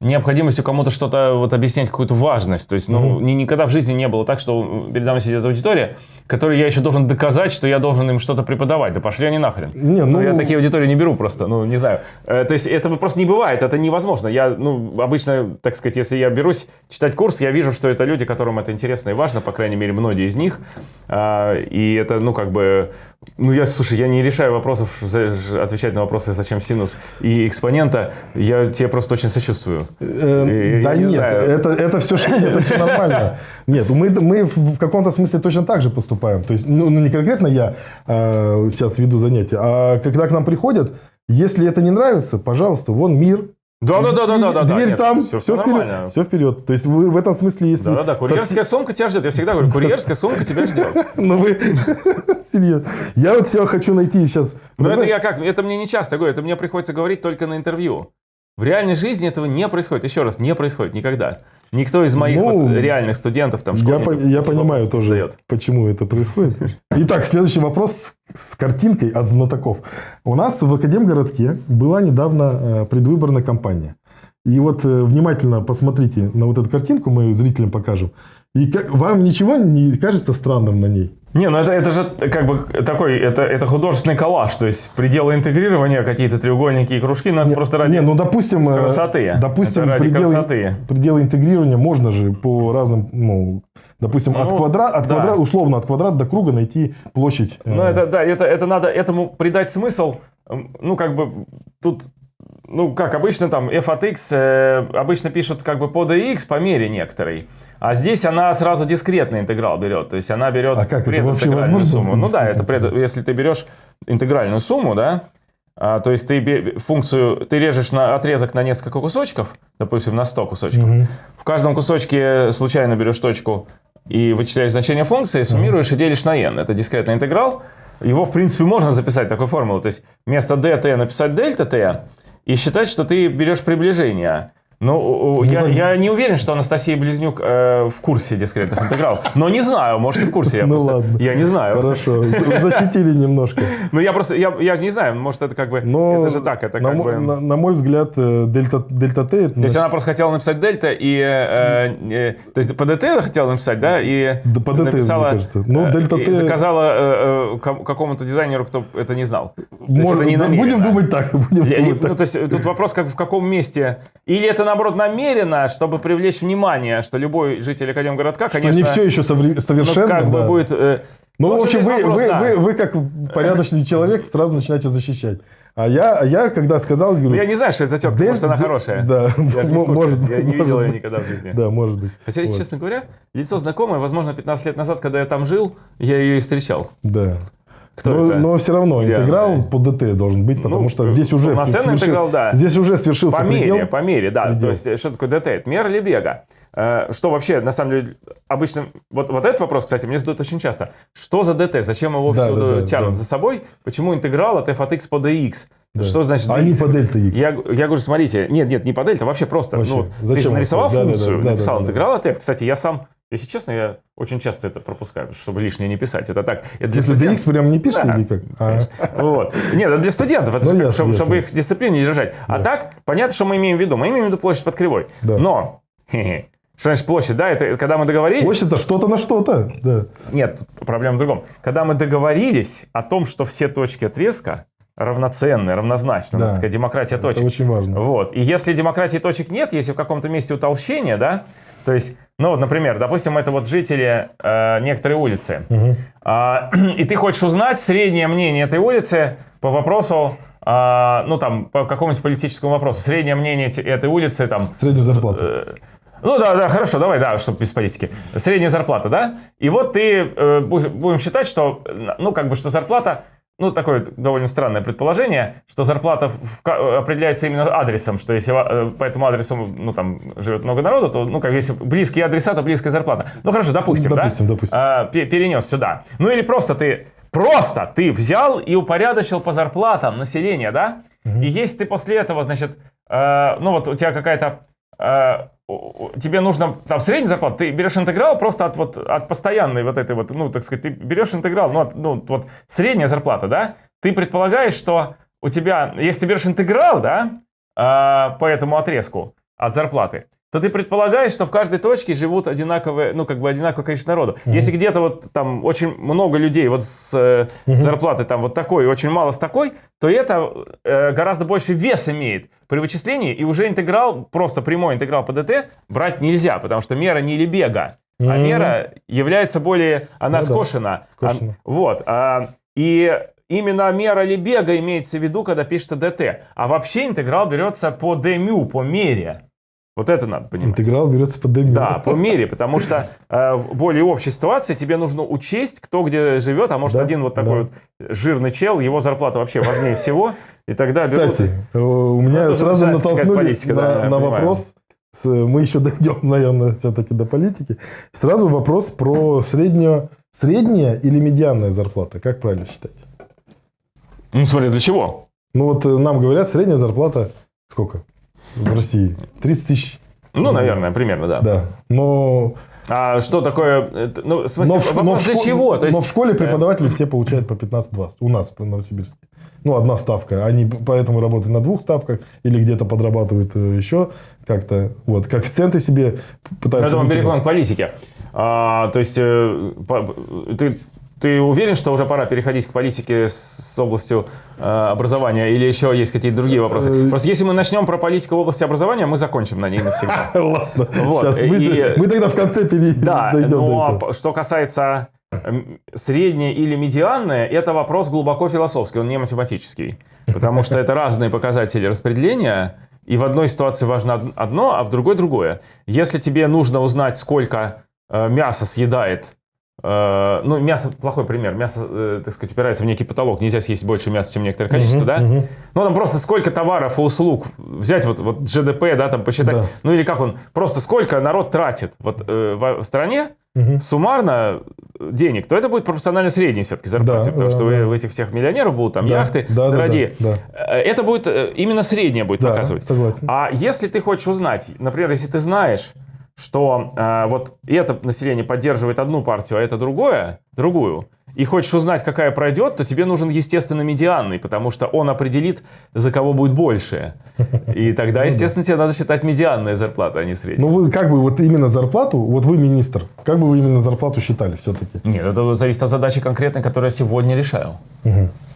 необходимостью кому-то что-то вот объяснять какую-то важность. То есть, ну, ни- никогда в жизни не было так, что передо мной сидит аудитория, которой я еще должен доказать, что я должен им что-то преподавать. Да пошли они нахрен. Не, ну, я такие аудитории не беру просто, ну, не знаю. Э, То есть, этого просто не бывает, это невозможно. Я, ну, обычно, так сказать, если я берусь читать курс, я вижу, что это люди, которым это интересно и важно, по крайней мере, многие из них. А, И это, ну, как бы... Ну, я, слушай, я не решаю вопросов, отвечать на вопросы, зачем синус и экспонента. Я тебе просто очень сочувствую. Э, Я- да не нет, это, это все это все нормально. Нет, мы, в каком-то смысле точно так же поступаем. То есть, ну, ну, не конкретно я э, сейчас веду занятия, а когда к нам приходят, если это не нравится, пожалуйста, вон мир. Да, да, да, да, да, да. Дверь нет, там, все, все, вперед. нормально. Все вперед. То есть вы в этом смысле, если... Да, да, да, со курьерская все- сумка тебя ждет. Я всегда говорю, курьерская сумка тебя ждет. [LAUGHS] Ну вы... [LAUGHS] Серьезно. Я вот себя хочу найти сейчас... Но это я как, это мне не часто говорю, это мне приходится говорить только на интервью. В реальной жизни этого не происходит. Еще раз, не происходит никогда. Никто из моих Ну, вот реальных студентов, там, Я, по- я понимаю тоже, задает. почему это происходит. Итак, следующий вопрос с, с картинкой от знатоков. У нас в Академгородке была недавно э, предвыборная кампания. И вот э, внимательно посмотрите на вот эту картинку, мы зрителям покажем. И как, вам ничего не кажется странным на ней? Не, ну это, это же как бы такой, это, это художественный коллаж, то есть пределы интегрирования, какие-то треугольники и кружки, но это просто ради Не, ну допустим, э, красоты. допустим, Это ради пределы, красоты. пределы интегрирования можно же по разным, ну, допустим, от Ну, квадрата, от да. квадрата, условно от квадрата до круга найти площадь. э, Ну, это, да, это, это надо этому придать смысл. Ну, как бы тут, ну, как обычно там f от x э, обычно пишут как бы по dx по мере некоторой. А здесь она сразу дискретный интеграл берет. То есть она берет А как прединтегральную сумму. Ну да, это пред- если ты берешь интегральную сумму, да, а, то есть ты функцию, ты режешь на отрезок на несколько кусочков, допустим, на 100 кусочков. В каждом кусочке случайно берешь точку и вычисляешь значение функции, суммируешь и делишь на n. Это дискретный интеграл. Его, в принципе, можно записать такой формулой. То есть вместо dt написать дельта t и считать, что ты берешь приближение. Ну, я, так- я не уверен, что Анастасия Близнюк э, в курсе дискретных интегралов. Но не знаю, может и в курсе. Я Ну просто- ладно. Я не знаю. Хорошо, защитили немножко. [LAUGHS] Ну я просто, я, я же не знаю, может это как бы, Но это же так, это на, как бы... на- на мой взгляд, э, дельта, дельта Т... То есть она просто хотела написать дельта и... э, э, то есть по ДТ хотела написать, да? И Да, по ДТ, написала, мне кажется. Ну, дельта Т- заказала э, э, ком- какому-то дизайнеру, кто это не знал. То есть Может, это не да, намеренно. будем думать так. Будем думать ну, так. то есть тут вопрос, как в каком месте. Или это, наоборот, намеренно, чтобы привлечь внимание, что любой житель Академгородка, конечно... не все еще ну, совершенно. как бы да. будет... э, Ну, в общем, вы, вопрос, вы, да. вы, вы как порядочный человек сразу начинаете защищать. А я, я когда сказал, говорю... Ну, Я не знаю, что это за тетка, Дель- может, она хорошая. Да, Я же не может, Я не видел ее быть. никогда в жизни. Да, может быть. Хотя, если Вот. честно говоря, лицо знакомое, возможно, 15 лет назад, когда я там жил, я ее и встречал. Да. Кто но, это? но все равно Где интеграл она? по ДТ должен быть, потому Ну, что здесь уже полноценный свершил- интеграл, да. Здесь уже свершился По мере, предел. по мере, да. Предел. То есть, что такое ДТ? Это мера или бега. э, что вообще, на самом деле, обычно... Вот, вот этот вопрос, кстати, мне задают очень часто. Что за ДТ? Зачем его Да, всюду да, да, тянут да. за собой? Почему интеграл от f от x по dx? Да. Что значит А не по дельта x. Я, я говорю, смотрите, нет, нет, не по дельта, вообще просто. Вообще. Ну, вот ты же нарисовал? Да, да, функцию, да, да, написал да, да. интеграл от f. Кстати, я сам, если честно, я очень часто это пропускаю, чтобы лишнее не писать. Это так. Это для Если dx прям не пишете Да. или как? А, Вот. Нет, это для студентов, это Ну, же как, ясно, чтобы, ясно. чтобы их дисциплине не держать. А так, понятно, что мы имеем в виду. Мы имеем в виду площадь под кривой. Да. Но, хе-хе, что значит площадь, да, это когда мы договорились... Площадь-то что-то на что-то. Да. Нет, проблема в другом. Когда мы договорились о том, что все точки отрезка равноценны, равнозначны, у нас Да. такая демократия точек. Это очень важно. Вот. И если демократии точек нет, если в каком-то месте утолщение, да, то есть, ну вот, например, допустим, это вот жители э, некоторой улицы, А, [CLEARS THROAT] и ты хочешь узнать среднее мнение этой улицы по вопросу, а, ну там, по какому-нибудь политическому вопросу, среднее мнение этой улицы там, Среднюю зарплату. Э, Ну да, да, хорошо, давай, да, чтобы без политики. Средняя зарплата, да? И вот ты э, бу- будем считать, что, э, ну как бы, что зарплата, ну такое довольно странное предположение, что зарплата ка- определяется именно адресом, что если э, по этому адресу, ну там живет много народу, то, ну как если близкие адреса, то близкая зарплата. Ну хорошо, допустим, да? Допустим, допустим. А, пе- перенес сюда. Ну или просто ты, просто ты взял и упорядочил по зарплатам населения, да? И если ты после этого, значит, э, ну вот у тебя какая-то, э, тебе нужно там средняя зарплата, ты берешь интеграл просто от вот от постоянной вот этой вот, ну так сказать, ты берешь интеграл, ну, от- ну вот средняя зарплата, да? Ты предполагаешь, что у тебя, если ты берешь интеграл, да, э, по этому отрезку от зарплаты, то ты предполагаешь, что в каждой точке живут одинаковые, ну, как бы одинаковое количество народу. Если где-то вот там очень много людей вот с э, зарплатой там вот такой и очень мало с такой, то это э, гораздо больше вес имеет при вычислении, и уже интеграл, просто прямой интеграл по ДТ брать нельзя, потому что мера не лебега, а Мгм. мера является более, она Ну да, скошена. скошена. А, вот. а, и именно мера Лебега имеется в виду, когда пишется ДТ. А вообще интеграл берется по дмю, по мере. Вот это надо понимать. Интеграл берется под дэмю. Да, по мере, потому что э, в более общей ситуации тебе нужно учесть, кто где живет, а может Да, один вот такой да. вот жирный чел, его зарплата вообще важнее всего, и тогда берут... Кстати, э, у меня тоже сразу натолкнули политика, на, да, на вопрос. мы еще [LAUGHS] дойдем, наверное, все-таки до политики. Сразу вопрос про среднюю, средняя или медианная зарплата. Как правильно считать? Ну смотри, для чего? Ну вот э, нам говорят, средняя зарплата сколько в России? 30 тысяч. Ну, наверное, примерно, да. Да. Но, А что такое... Ну, в смысле, но, в, ш- но вопрос в для школе- чего? То есть, но в школе преподаватели все получают по 15-20. У нас в Новосибирске. Ну, одна ставка. Они поэтому работают на двух ставках или где-то подрабатывают э, еще как-то. Вот. Коэффициенты себе пытаются... это вытянуть. переходим к политике. А, то есть, э, по- ты, ты уверен, что уже пора переходить к политике с областью э, образования, или еще есть какие-то другие вопросы? Э, Просто если мы начнем про политику в области образования, мы закончим на ней навсегда. [LAUGHS] Ладно. Сейчас мы, тогда в конце пере... Да, но до этого. что касается среднее или медианное, это вопрос глубоко философский, он не математический. Потому что это разные показатели распределения, и в одной ситуации важно од- одно, а в другой другое. Если тебе нужно узнать, сколько э, мяса съедает э, ну, мясо плохой пример. Мясо, э, так сказать, упирается в некий потолок. Нельзя съесть больше мяса, чем некоторое количество, Мгм, да? мгм. Ну, там просто сколько товаров и услуг взять, вот, вот GDP, да, там посчитать. Да. Ну, или как он, просто сколько народ тратит вот, э, в, стране, Мгм. суммарно э, денег, то это будет пропорционально средней все-таки зарплате, Да, потому да, что да. у этих всех миллионеров будут там Да, яхты да, да, дорогие. да, Э, Это будет э, именно среднее будет Да, показывать. согласен. А если ты хочешь узнать, например, если ты знаешь, что э, вот это население поддерживает одну партию, а это другое, другую, и хочешь узнать, какая пройдет, то тебе нужен, естественно, медианный, потому что он определит, за кого будет больше. И Ну тогда, естественно, тебе надо считать медианная зарплата, а не средняя. Ну, вы как бы вот именно зарплату, вот вы министр, как бы вы именно зарплату считали все-таки? Нет, это зависит от задачи конкретной, которую я сегодня решаю.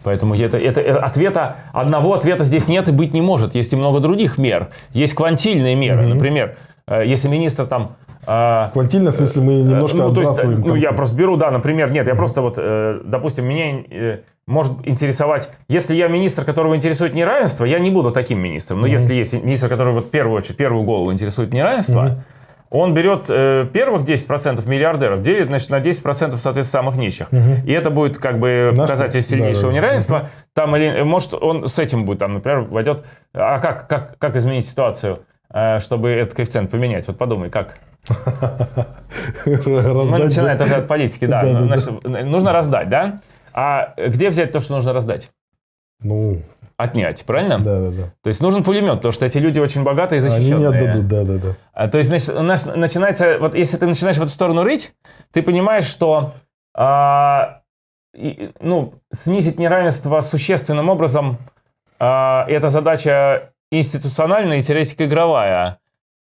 Поэтому это, это, это ответа, одного ответа здесь нет и быть не может. Есть и много других мер. Есть квантильные меры. Например, если министр там... э, Квантильно, в смысле, мы немножко ну, то есть, ну, я просто беру, да, например, нет, я просто вот, э, допустим, меня э, может интересовать, если я министр, которого интересует неравенство, я не буду таким министром. Но если есть министр, который вот в первую очередь, первую голову интересует неравенство, он берет э, первых 10% миллиардеров, делит, значит, на 10% соответственно самых нищих. И это будет как бы Наш- показатель сильнейшего да. неравенства. Там или, может, он с этим будет, там, например, войдет. А как, как, как изменить ситуацию, э, чтобы этот коэффициент поменять? Вот подумай, как? Ну, начинает уже от политики, да. Да, да, Значит, Нужно раздать, да? А где взять то, что нужно раздать? Ну, Отнять, правильно? да, да, да. То есть нужен пулемет, потому что эти люди очень богатые и Они защищенные. не отдадут, да, да, да. А, То есть, значит, у нас начинается, вот если ты начинаешь в эту сторону рыть, ты понимаешь, что а, и, ну, снизить неравенство существенным образом а, это задача институциональная и теоретика игровая.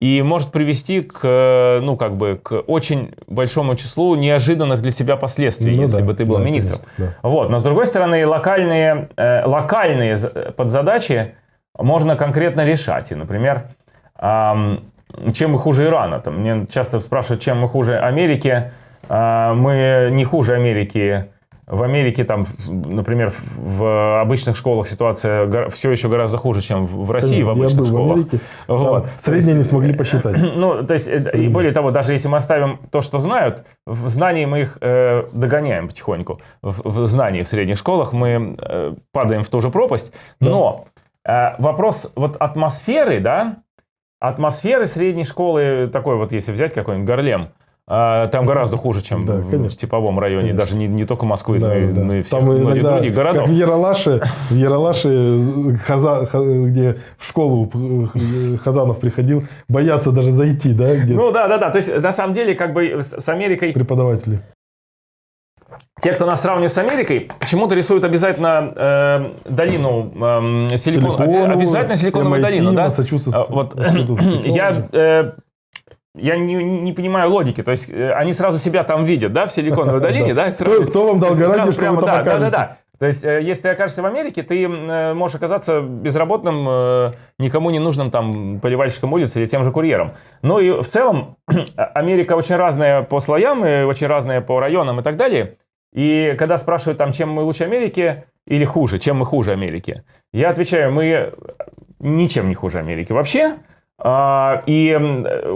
И может привести к, э, ну, как бы, к очень большому числу неожиданных для тебя последствий, Ну если да, бы ты был да, министром. конечно, Вот. Но с другой стороны, локальные, э, локальные за- подзадачи можно конкретно решать. И, например, ам, чем мы хуже Ирана? Там, мне часто спрашивают, чем мы хуже Америки. А, мы не хуже Америки. В Америке, там, в- например, в обычных школах ситуация все еще гораздо хуже, чем в России в Я обычных был в школах. Америке, там Вот. средние не смогли посчитать. [CLEARS THROAT] Ну, то есть, э, и более того, даже если мы оставим то, что знают, в знании мы их э, догоняем потихоньку. В, в знании в средних школах мы э, падаем в ту же пропасть. Но э, вопрос вот атмосферы, да, атмосферы средней школы, такой вот, если взять какой-нибудь Горлем, э, там гораздо хуже, чем Да, в, конечно. в типовом районе, Конечно. даже не, не только Москвы, Да, но, и, да. но и всех Там многих иногда, других городов. как в Яралаше, в Яралаше Хаза- Ха- где в школу э, Хазанов приходил, боятся даже зайти, да, где Ну да, да, да. То есть на самом деле как бы с Америкой преподаватели. Те, кто нас сравнивает с Америкой, почему-то рисуют обязательно э, долину эм, силикон, обязательно силиконовую MIT, долину, да? А, Вот [CLEARS THROAT] я э, я не, не понимаю логики, то есть э, они сразу себя там видят, да, в силиконовой [LAUGHS] долине, да? Кто, сразу- кто вам дал гарантию, что прямо, вы там да, да, да, да. окажетесь? То есть, э, если ты окажешься в Америке, ты э, можешь оказаться безработным, никому не нужным там поливальщиком улицы или тем же курьером. Ну и в целом [CLEARS THROAT] Америка очень разная по слоям, и очень разная по районам и так далее. И когда спрашивают там, чем мы лучше Америки или хуже, чем мы хуже Америки, я отвечаю, мы ничем не хуже Америки вообще. А, И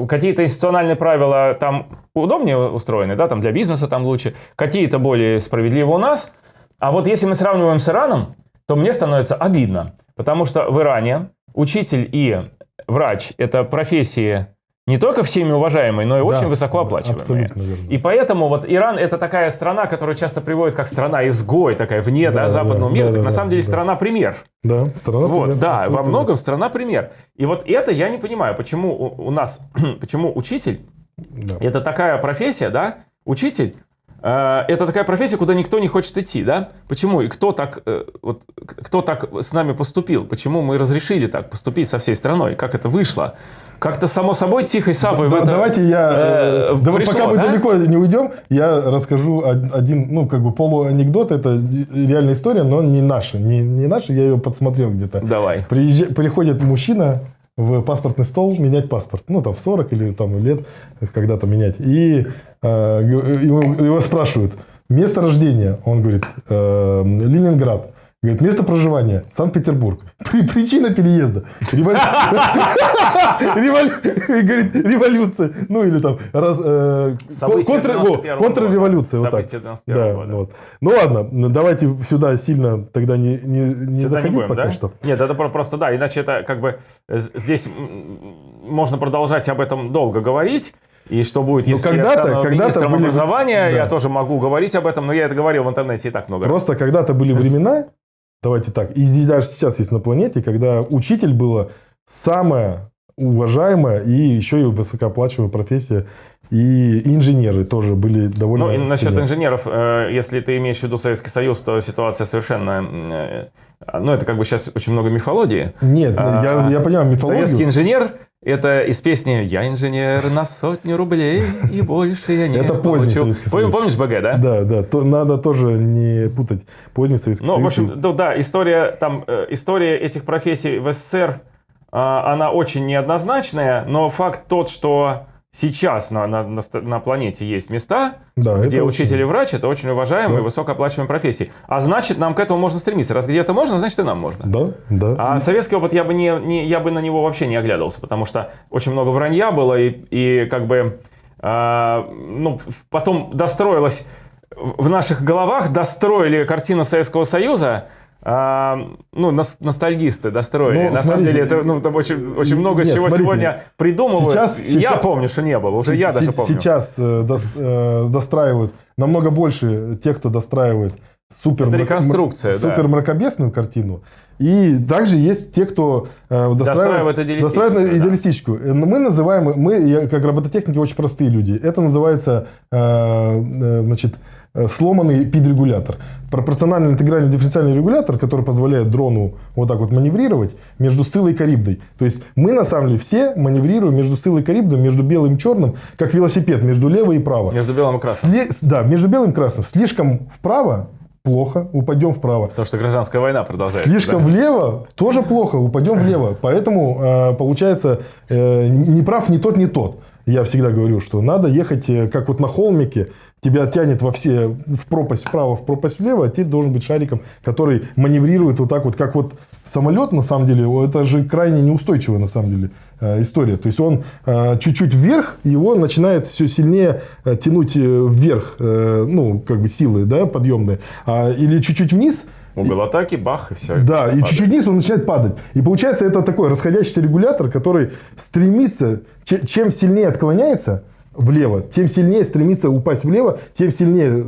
какие-то институциональные правила там удобнее устроены, да, там для бизнеса там лучше, какие-то более справедливы у нас. А вот если мы сравниваем с Ираном, то мне становится обидно, потому что в Иране учитель и врач – это профессии не только всеми уважаемые, но и Да, очень высоко да, оплачиваемые. Абсолютно верно. И поэтому вот Иран это такая страна, которую часто приводят как страна-изгой, такая вне Да, да, западного да, мира. да, так да, на самом деле да. страна-пример. Да, страна Вот, пример, да, во многом страна-пример. И вот это я не понимаю, почему у, у нас, [CLEARS THROAT] почему учитель. Да. это такая профессия, да, учитель, это такая профессия, куда никто не хочет идти, да? Почему? И кто так, э, вот, кто так с нами поступил? Почему мы разрешили так поступить со всей страной? Как это вышло? Как-то само собой тихой сапой Да, это, давайте я, э, э, да пришло, пока мы да? далеко не уйдем, я расскажу од- один, ну, как бы полуанекдот, это реальная история, но не наша, не, не наша, я ее подсмотрел где-то. Давай. Приезжа- приходит мужчина в паспортный стол менять паспорт, ну, там, в 40 или там лет когда-то менять, и э, его, его спрашивают, место рождения, он говорит, «Э, Ленинград. Говорит, место проживания Санкт-Петербург. [LAUGHS] При- Причина переезда. [LAUGHS] Революция. Ну или там э, События контр- 91-го во, контрреволюция. Вот так. События 91-го Да, вот. Ну ладно, давайте сюда сильно тогда не, не, не Сюда заходить будем, пока да? что. Нет, это про- просто да, иначе это как бы э, здесь можно продолжать об этом долго говорить. И что будет, Ну, если я когда-то- стану когда-то были- образования, да. я тоже могу говорить об этом, но я это говорил в интернете и так много. Просто когда-то были времена, давайте так, и здесь даже сейчас есть на планете, когда учитель была самая уважаемая и еще и высокооплачиваемая профессия. И инженеры тоже были довольно... Ну, насчет инженеров, э, если ты имеешь в виду Советский Союз, то ситуация совершенно... э, Ну, это как бы сейчас очень много мифологии. Нет, А, я, я понимаю мифологию. Советский инженер – это из песни «Я инженер на сотню рублей, и больше я не Это поздний получу». Советский Союз. Помнишь БГ, да? Да, да, то надо тоже не путать поздний Советский Ну, в Союз. общем, ну, да, история, там, э, история этих профессий в СССР, а, она очень неоднозначная, но факт тот, что сейчас на, на, на на планете есть места, Да, где учитель и очень- врач это очень уважаемые, Да. высокооплачиваемые профессии. А значит, нам к этому можно стремиться. Раз где-то можно, значит и нам можно. Да, да. А советский опыт я бы не, не- я бы на него вообще не оглядывался, потому что очень много вранья было и, и как бы а, ну потом достроилось в наших головах достроили картину Советского Союза а, ну, нос- ностальгисты достроили. Ну, На самом смотрите, деле, это, ну, там очень, очень много нет, чего смотрите, сегодня придумывают. сейчас- Я сейчас- помню, что не было, уже я даже помню. Сейчас э, э, достраивают намного больше тех, кто достраивает супер, Это мрак- реконструкция, м- да. супер мракобесную картину. И также есть те, кто э, Достраивает идеалистическую, достраивает да. идеалистическую. Но Мы называем, мы как робототехники очень простые люди. Это называется э, э, значит, сломанный пид-регулятор. Пропорциональный интегральный дифференциальный регулятор, который позволяет дрону вот так вот маневрировать между Сциллой и Карибдой. То есть мы на самом деле все маневрируем между Сциллой и Карибдой, между белым и черным, как велосипед, между лево и право. Между белым и красным. Сле- Да, между белым и красным. Слишком вправо плохо, упадем вправо. Потому что гражданская война продолжается. Слишком да. влево тоже плохо, упадем влево. Поэтому э, получается э, не прав ни тот, ни тот. Я всегда говорю, что надо ехать, э, как вот на холмике, тебя тянет во все, в пропасть вправо, в пропасть влево, а ты должен быть шариком, который маневрирует вот так вот, как вот самолет, на самом деле, это же крайне неустойчивая, на самом деле, э, история. То есть он э, чуть-чуть вверх, его начинает все сильнее тянуть вверх, ну, как бы силы, да, подъемные, А, или чуть-чуть вниз, Угол атаки, бах, и все. да, и чуть-чуть вниз он начинает падать. И получается это такой расходящийся регулятор, который стремится, че- чем сильнее отклоняется влево, тем сильнее стремится упасть влево, тем сильнее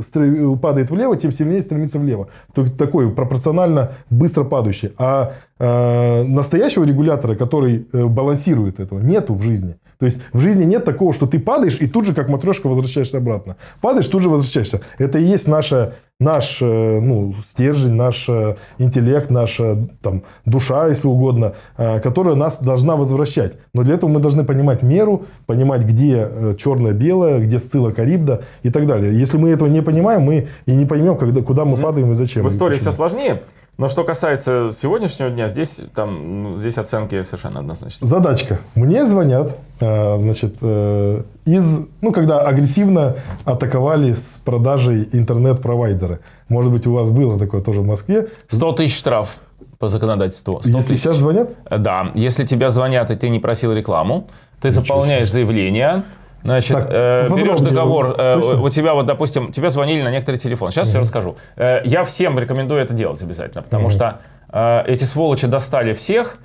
падает влево, тем сильнее стремится влево. То есть такой пропорционально быстро падающий. А э, настоящего регулятора, который э, балансирует этого, нету в жизни. То есть в жизни нет такого, что ты падаешь и тут же, как матрешка, возвращаешься обратно. Падаешь, тут же возвращаешься. Это и есть наша, наш э, ну, стержень, наш э, интеллект, наша там, душа, если угодно, э, которая нас должна возвращать. Но для этого мы должны понимать меру, понимать, где черное-белое, где сцилла карибда и так далее. Если мы этого не понимаем, мы и не поймем, когда, куда мы падаем и зачем. В истории все сложнее. Но что касается сегодняшнего дня, здесь, там, ну, здесь оценки совершенно однозначно. Задачка. Мне звонят, э, значит, э, из, ну, когда агрессивно атаковали с продажей интернет-провайдера. Может быть, у вас было такое тоже в Москве. 100 тысяч штраф по законодательству. 100 Если тысяч. сейчас звонят, Да, если тебя звонят, и ты не просил рекламу, ты заполняешь заявление, значит, Так, э, берешь договор, э, у тебя вот, допустим, тебе звонили на некоторый телефон, сейчас все расскажу. Э, я всем рекомендую это делать обязательно, потому что э, эти сволочи достали всех,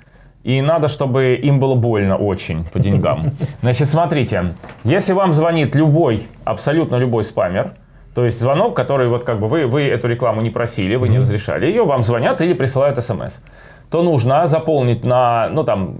и надо, чтобы им было больно очень по деньгам. [LAUGHS] Значит, смотрите, если вам звонит любой, абсолютно любой спамер, то есть звонок, который вот как бы вы, вы эту рекламу не просили, вы не разрешали ее, вам звонят или присылают смс то нужно заполнить на, ну, там,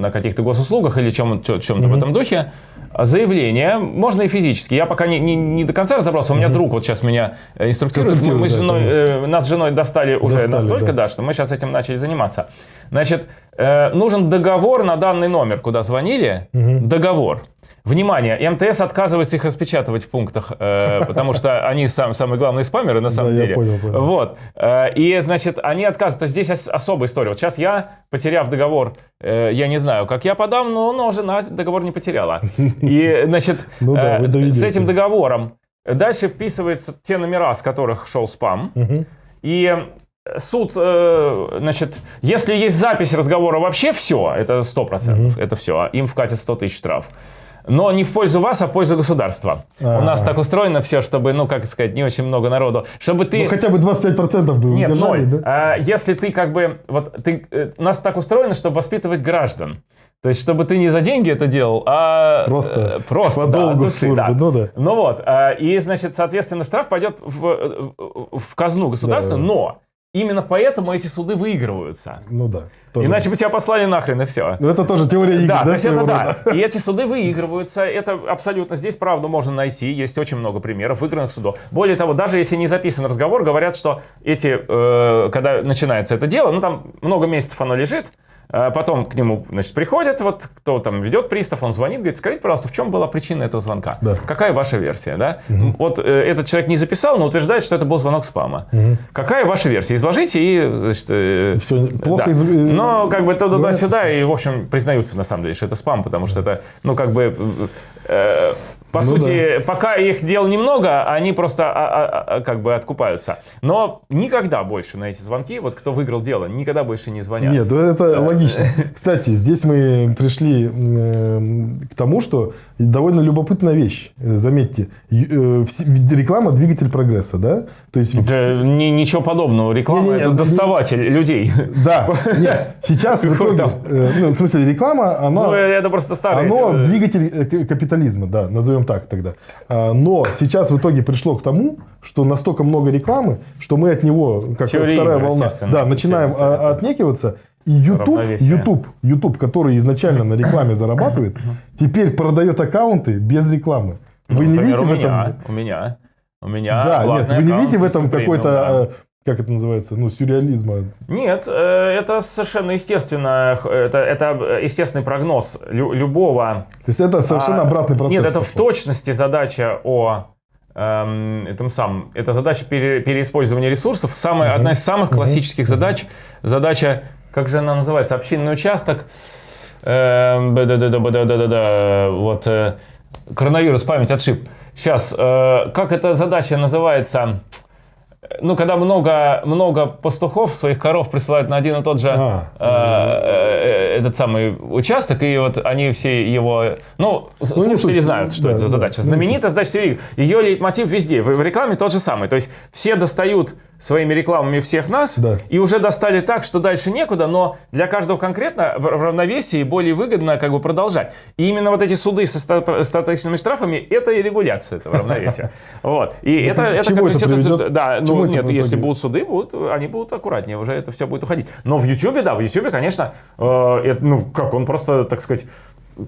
на каких-то госуслугах или чем, чем, чем-то в этом духе заявление, можно и физически. Я пока не, не, не до конца разобрался, у меня друг вот сейчас меня э, инструктирует. Мы, мы с женой, э, нас с женой достали уже Достали, настолько, да. да. что мы сейчас этим начали заниматься. Значит, э, нужен договор на данный номер, куда звонили, договор. Внимание, МТС отказывается их распечатывать в пунктах, э, потому что они сам, самые главные спамеры на самом Да, я деле. понял, понял. Вот. Э, И, значит, они отказываются. То есть здесь ос- особая история. Вот сейчас я, потеряв договор, э, я не знаю, как я подам, но, но жена договор не потеряла. И, значит, [LAUGHS] Ну да, с этим договором дальше вписываются те номера, с которых шел спам. И суд, значит, если есть запись разговора вообще все, это 100%, это все, им вкатят 100 тысяч штраф. Но не в пользу вас, а в пользу государства. У нас Ага. так устроено все, чтобы, ну, как сказать, не очень много народу. Чтобы ты... ну, хотя бы 25% бы Нет, удержали, ноль. да? А, если ты как бы, вот ты, э, у нас так устроено, чтобы воспитывать граждан. То есть, чтобы ты не за деньги это делал, а Просто э, просто по да, долгу души, службы, да. ну да. Ну вот, а, и значит, соответственно, штраф пойдет в, э, в казну государства, Да, да. но именно поэтому эти суды выигрываются. Ну да. Тоже. Иначе бы тебя послали нахрен и все. Ну, это тоже теория игр, Да, да, то есть это своего да. рода? И эти суды выигрываются. Это абсолютно здесь правду можно найти. Есть очень много примеров выигранных судов. Более того, даже если не записан разговор, говорят, что эти, э, когда начинается это дело, ну там много месяцев оно лежит, потом к нему, значит, приходят, вот кто там ведет пристав, он звонит, говорит, скажите, пожалуйста, в чем была причина этого звонка? Да. Какая ваша версия, да? Вот э, этот человек не записал, но утверждает, что это был звонок спама. Какая ваша версия? Изложите и, значит, э, Всё, плохо да. из- э, Но как бы туда-сюда, и, в общем, признаются на самом деле, что это спам, потому что это, ну, как бы, э, По Ну сути, пока их дел немного, они просто а, а, а, как бы откупаются. Но никогда больше на эти звонки, вот кто выиграл дело, никогда больше не звонят. Нет, это логично. [LAUGHS] Кстати, здесь мы пришли м, к тому, что довольно любопытная вещь. Э, Заметьте, э, реклама двигатель прогресса, да? То есть Да, ни- ничего подобного. Реклама это не- доставатель людей. Да, [LAUGHS] нет, сейчас в итоге, э, ну, в смысле, реклама, она, Ну, это просто эти, э, двигатель э, капитализма, да, назовем так тогда. А, Но сейчас в итоге пришло к тому, что настолько много рекламы, что мы от него, как Теория вторая волна, да, начинаем отнекиваться. И YouTube. YouTube, YouTube, который изначально на рекламе [COUGHS] зарабатывает, теперь продает аккаунты без рекламы. Вы ну, не видите у в этом... У меня. У меня. Да, нет, вы не видите в этом какой-то, э, как это называется, ну, сюрреализма. Нет, э, это совершенно естественно. Это, это естественный прогноз лю- любого. То есть это совершенно А, обратный процесс. Нет, это в пошел. точности задача о эм, этом самом. Это задача пере- переиспользования ресурсов. Самая, Одна из самых классических задач. Задача, как же она называется, общинный участок. Эм, да-да-да-да-да-да-да. Вот э, коронавирус, память отшиб. Сейчас, э, как эта задача называется? Ну, когда много, много пастухов своих коров присылают на один и тот же А. э, э, этот самый участок, и вот они все его... Ну, Ну, не слушатели суть. знают, что Да, это за да, задача. не Знаменитая задача телевидения. Ее лейтмотив везде. В рекламе тот же самый. То есть все достают своими рекламами всех нас, Да. и уже достали так, что дальше некуда, но для каждого конкретно в, равновесии более выгодно как бы продолжать. И именно вот эти суды со ста- остаточными штрафами, это и регуляция этого равновесия. [LAUGHS] Вот. И это, это, как- это да, ну нет, если будут суды, будут, они будут аккуратнее, уже это все будет уходить. Но в Ютубе, да, в Ютубе, конечно, э, ну как, он просто, так сказать,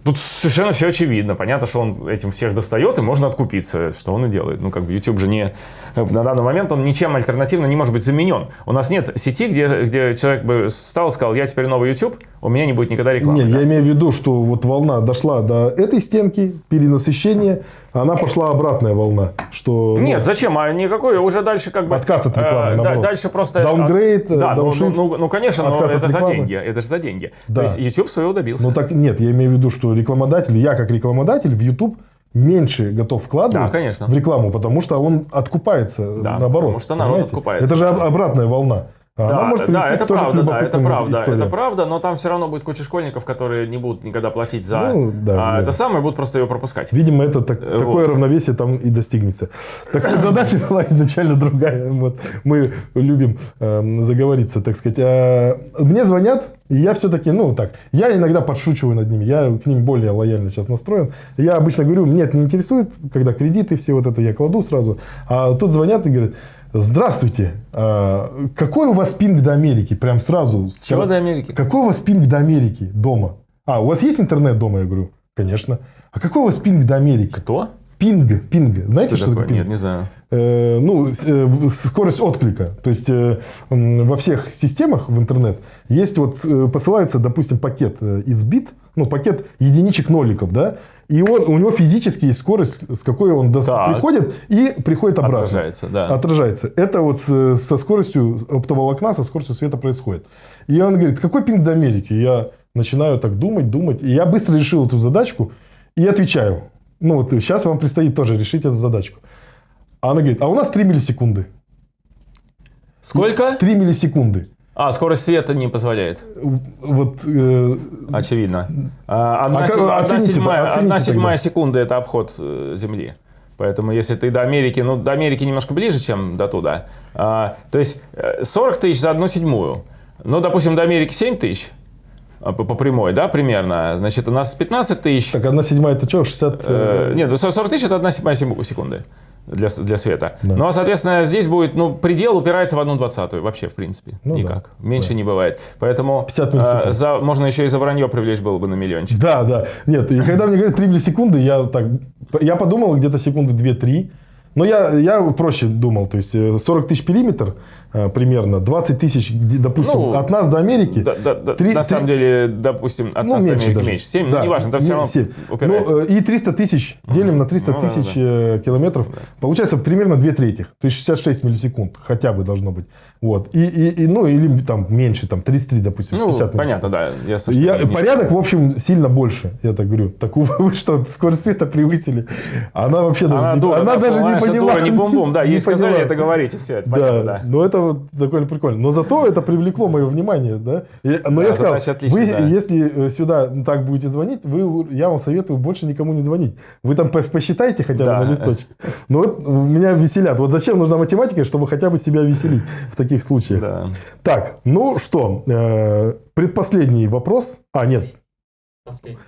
Тут совершенно все очевидно. Понятно, что он этим всех достает, и можно откупиться, что он и делает. Ну, как бы YouTube же не... бы На данный момент он ничем альтернативно не может быть заменен. У нас нет сети, где, где человек бы встал и сказал, я теперь новый YouTube, у меня не будет никогда рекламы. Не, Да. я имею в виду, что вот волна дошла до этой стенки, перенасыщения, она пошла обратная волна. Что, ну, Нет, зачем? А никакой уже дальше как бы... Отказ от рекламы, э, наоборот. дальше просто... Downgrade, Да, ну, downshift, ну, ну, ну, конечно, но это за деньги. Это же за деньги. Да. То есть YouTube своего добился. Ну так нет, я имею в виду, что рекламодатель, я как рекламодатель в YouTube меньше готов вкладывать Да, конечно. в рекламу, потому что он откупается Да, наоборот. потому что народ понимаете? откупается. Это же об- обратная волна. А она Да, может да, это правда, да, это правда, историям. это правда, но там все равно будет куча школьников, которые не будут никогда платить за Ну, да, а, да. это самое, будут просто ее пропускать. Видимо, это так- Вот. такое равновесие там и достигнется. Так задача [LAUGHS] была изначально другая. Вот мы любим эм, заговориться, так сказать. А, мне звонят, и я все-таки, ну так, я иногда подшучиваю над ними, я к ним более лояльно сейчас настроен. Я обычно говорю, меня это не интересует, когда кредиты, все вот это я кладу сразу. А тут звонят и говорят, здравствуйте, а, какой у вас пинг до Америки? Прям сразу. С чего до Америки? Какой у вас пинг до Америки дома? А, у вас есть интернет дома? Я говорю, конечно. А какой у вас пинг до Америки? Кто? Пинг, пинг. Знаете, что, такое, пинг? Нет, не знаю. Э, ну, э, скорость отклика. То есть э, во всех системах в интернет есть вот э, посылается, допустим, пакет э, из бит, ну пакет единичек ноликов, да, и он, у него физически есть скорость, с какой он до- приходит и приходит обратно. Отражается, да. Отражается. Это вот э, со скоростью оптоволокна, со скоростью света происходит. И он говорит, какой пинг до Америки? Я начинаю так думать, думать. И я быстро решил эту задачку и отвечаю. Ну вот сейчас вам предстоит тоже решить эту задачку. А она говорит, а у нас 3 миллисекунды. Сколько? 3 миллисекунды. А, скорость света не позволяет. Вот, э, Очевидно. А, Одна, А как- седьма- одна оцените, седьмая, оцените одна тогда. седьмая секунда – это обход э, Земли. Поэтому если ты до Америки, ну, до Америки немножко ближе, чем до туда. А, то есть э, 40 тысяч за одну седьмую. Ну, допустим, до Америки 7 тысяч а, по, по прямой, да, примерно. Значит, у нас 15 тысяч. так, одна седьмая, это что, 60? Э, э, Нет, 40 тысяч – это одна седьмая секунды для, для света. Да. Ну, а, соответственно, здесь будет, ну, предел упирается в одну двадцатую вообще, в принципе. Ну да. Никак. Меньше не бывает. Поэтому 50 миллисекунд. э, за, можно еще и за вранье привлечь было бы на миллиончик. Да, да. Нет, и когда мне говорят 3 миллисекунды, я так, я подумал где-то секунды 2-3. Но я, я проще думал, то есть э, 40 тысяч периметр э, примерно, 20 тысяч, допустим, Ну, от нас до Америки. Да, да, да, Три- на три- самом деле, допустим, от ну, нас до меньше Америки даже. меньше. 7, Да, неважно, там все не- равно семь. упирается. Ну, э, и 300 тысяч делим на 300 Ну, да, тысяч да. э, километров. Естественно, Получается примерно 2 трети. То есть 66 миллисекунд хотя бы должно быть. Вот. И, и, и, ну, или там меньше, там 33, допустим, ну, 50 понятно, да. Я, Я, не- порядок, в общем, сильно больше, я так говорю. Так [LAUGHS] вы, что, скорость света превысили? Она вообще даже, Она не, дура, она да, даже не поняла. дура, не бум-бум, да, Не ей сказали это говорите, все, это Да, понятно, да. но это вот довольно прикольно. Но зато это привлекло мое внимание, да. И- но Да, я сказал, вы, да. если э, сюда так будете звонить, вы, я вам советую больше никому не звонить. Вы там по- посчитайте хотя бы Да. на листочке. Но вот меня веселят. Вот зачем нужна математика, чтобы хотя бы себя веселить в таких случаях. Да. Так, ну что, э, предпоследний вопрос. А, нет. Последний.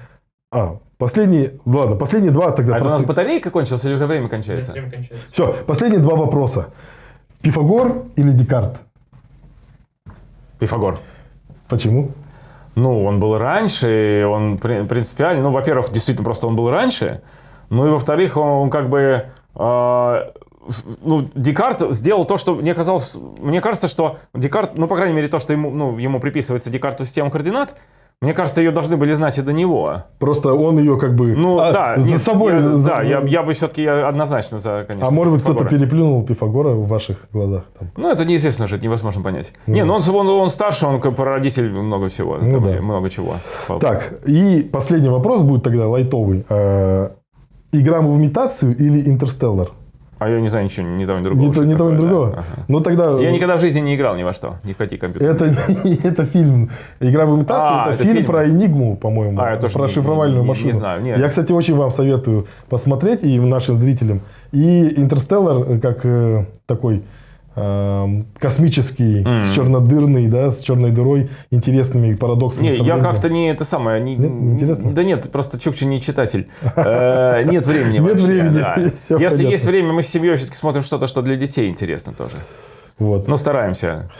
А, последний, ладно, последние два тогда. А это у нас батарейка кончилась или уже время кончается? Время кончается. Все, последние два вопроса. Пифагор или Декарт? Пифагор. Почему? Ну, он был раньше, и он при- принципиально, ну, во-первых, действительно, просто он был раньше, ну, и во-вторых, он, он как бы, э, ну, Декарт сделал то, что мне казалось, мне кажется, что Декарт, ну, по крайней мере, то, что ему, ну, ему приписывается Декарту система координат, мне кажется, ее должны были знать и до него. Просто он ее как бы Ну, а, да, за нет, собой... я, за- да, я, я бы все-таки однозначно за, конечно. а может быть, кто-то переплюнул Пифагора в ваших глазах? там? Ну, это неизвестно же, это невозможно понять. Не, ну он, он, он старше, он как прародитель много всего, Ну да. много чего. Так, и последний вопрос будет тогда лайтовый. Э, Игра в имитацию или интерстеллар? А я не знаю ничего, ни того, ни другого. Ни, то- ни того, ни такое, да. другого. Ага. Ну тогда... Я никогда в жизни не играл ни во что, ни в какие компьютеры. Это, [LAUGHS] это фильм «Игра в имитацию», А, это, это фильм, фильм. про Энигму, по-моему, А, тоже про не- шифровальную не- не- машину. не знаю, нет. Я, кстати, очень вам советую посмотреть и нашим зрителям. И «Интерстеллар» как э, такой эм, космический, с чернодырный, да, с черной дырой, интересными парадоксами. Не, я как-то не это самое. Не, Нет, не интересно? Да нет, просто Чукчи не читатель. [LAUGHS] Э, Нет времени Нет времени, [LAUGHS] Если есть время, мы с семьей все-таки смотрим что-то, что для детей интересно тоже. Вот. Ну, стараемся.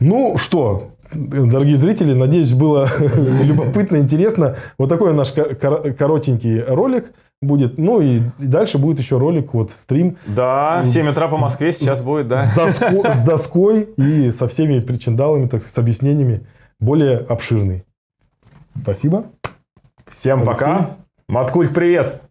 Ну что, дорогие зрители, надеюсь, было [LAUGHS] любопытно, интересно. Вот такой наш ко- кор- коротенький ролик будет. Ну и и дальше будет еще ролик, вот стрим Да, в 7 утра по Москве сейчас будет, да. с, доско- с доской и со всеми причиндалами, так сказать, с объяснениями, более обширный. Спасибо. Всем Алексей. пока. Маткульт, привет.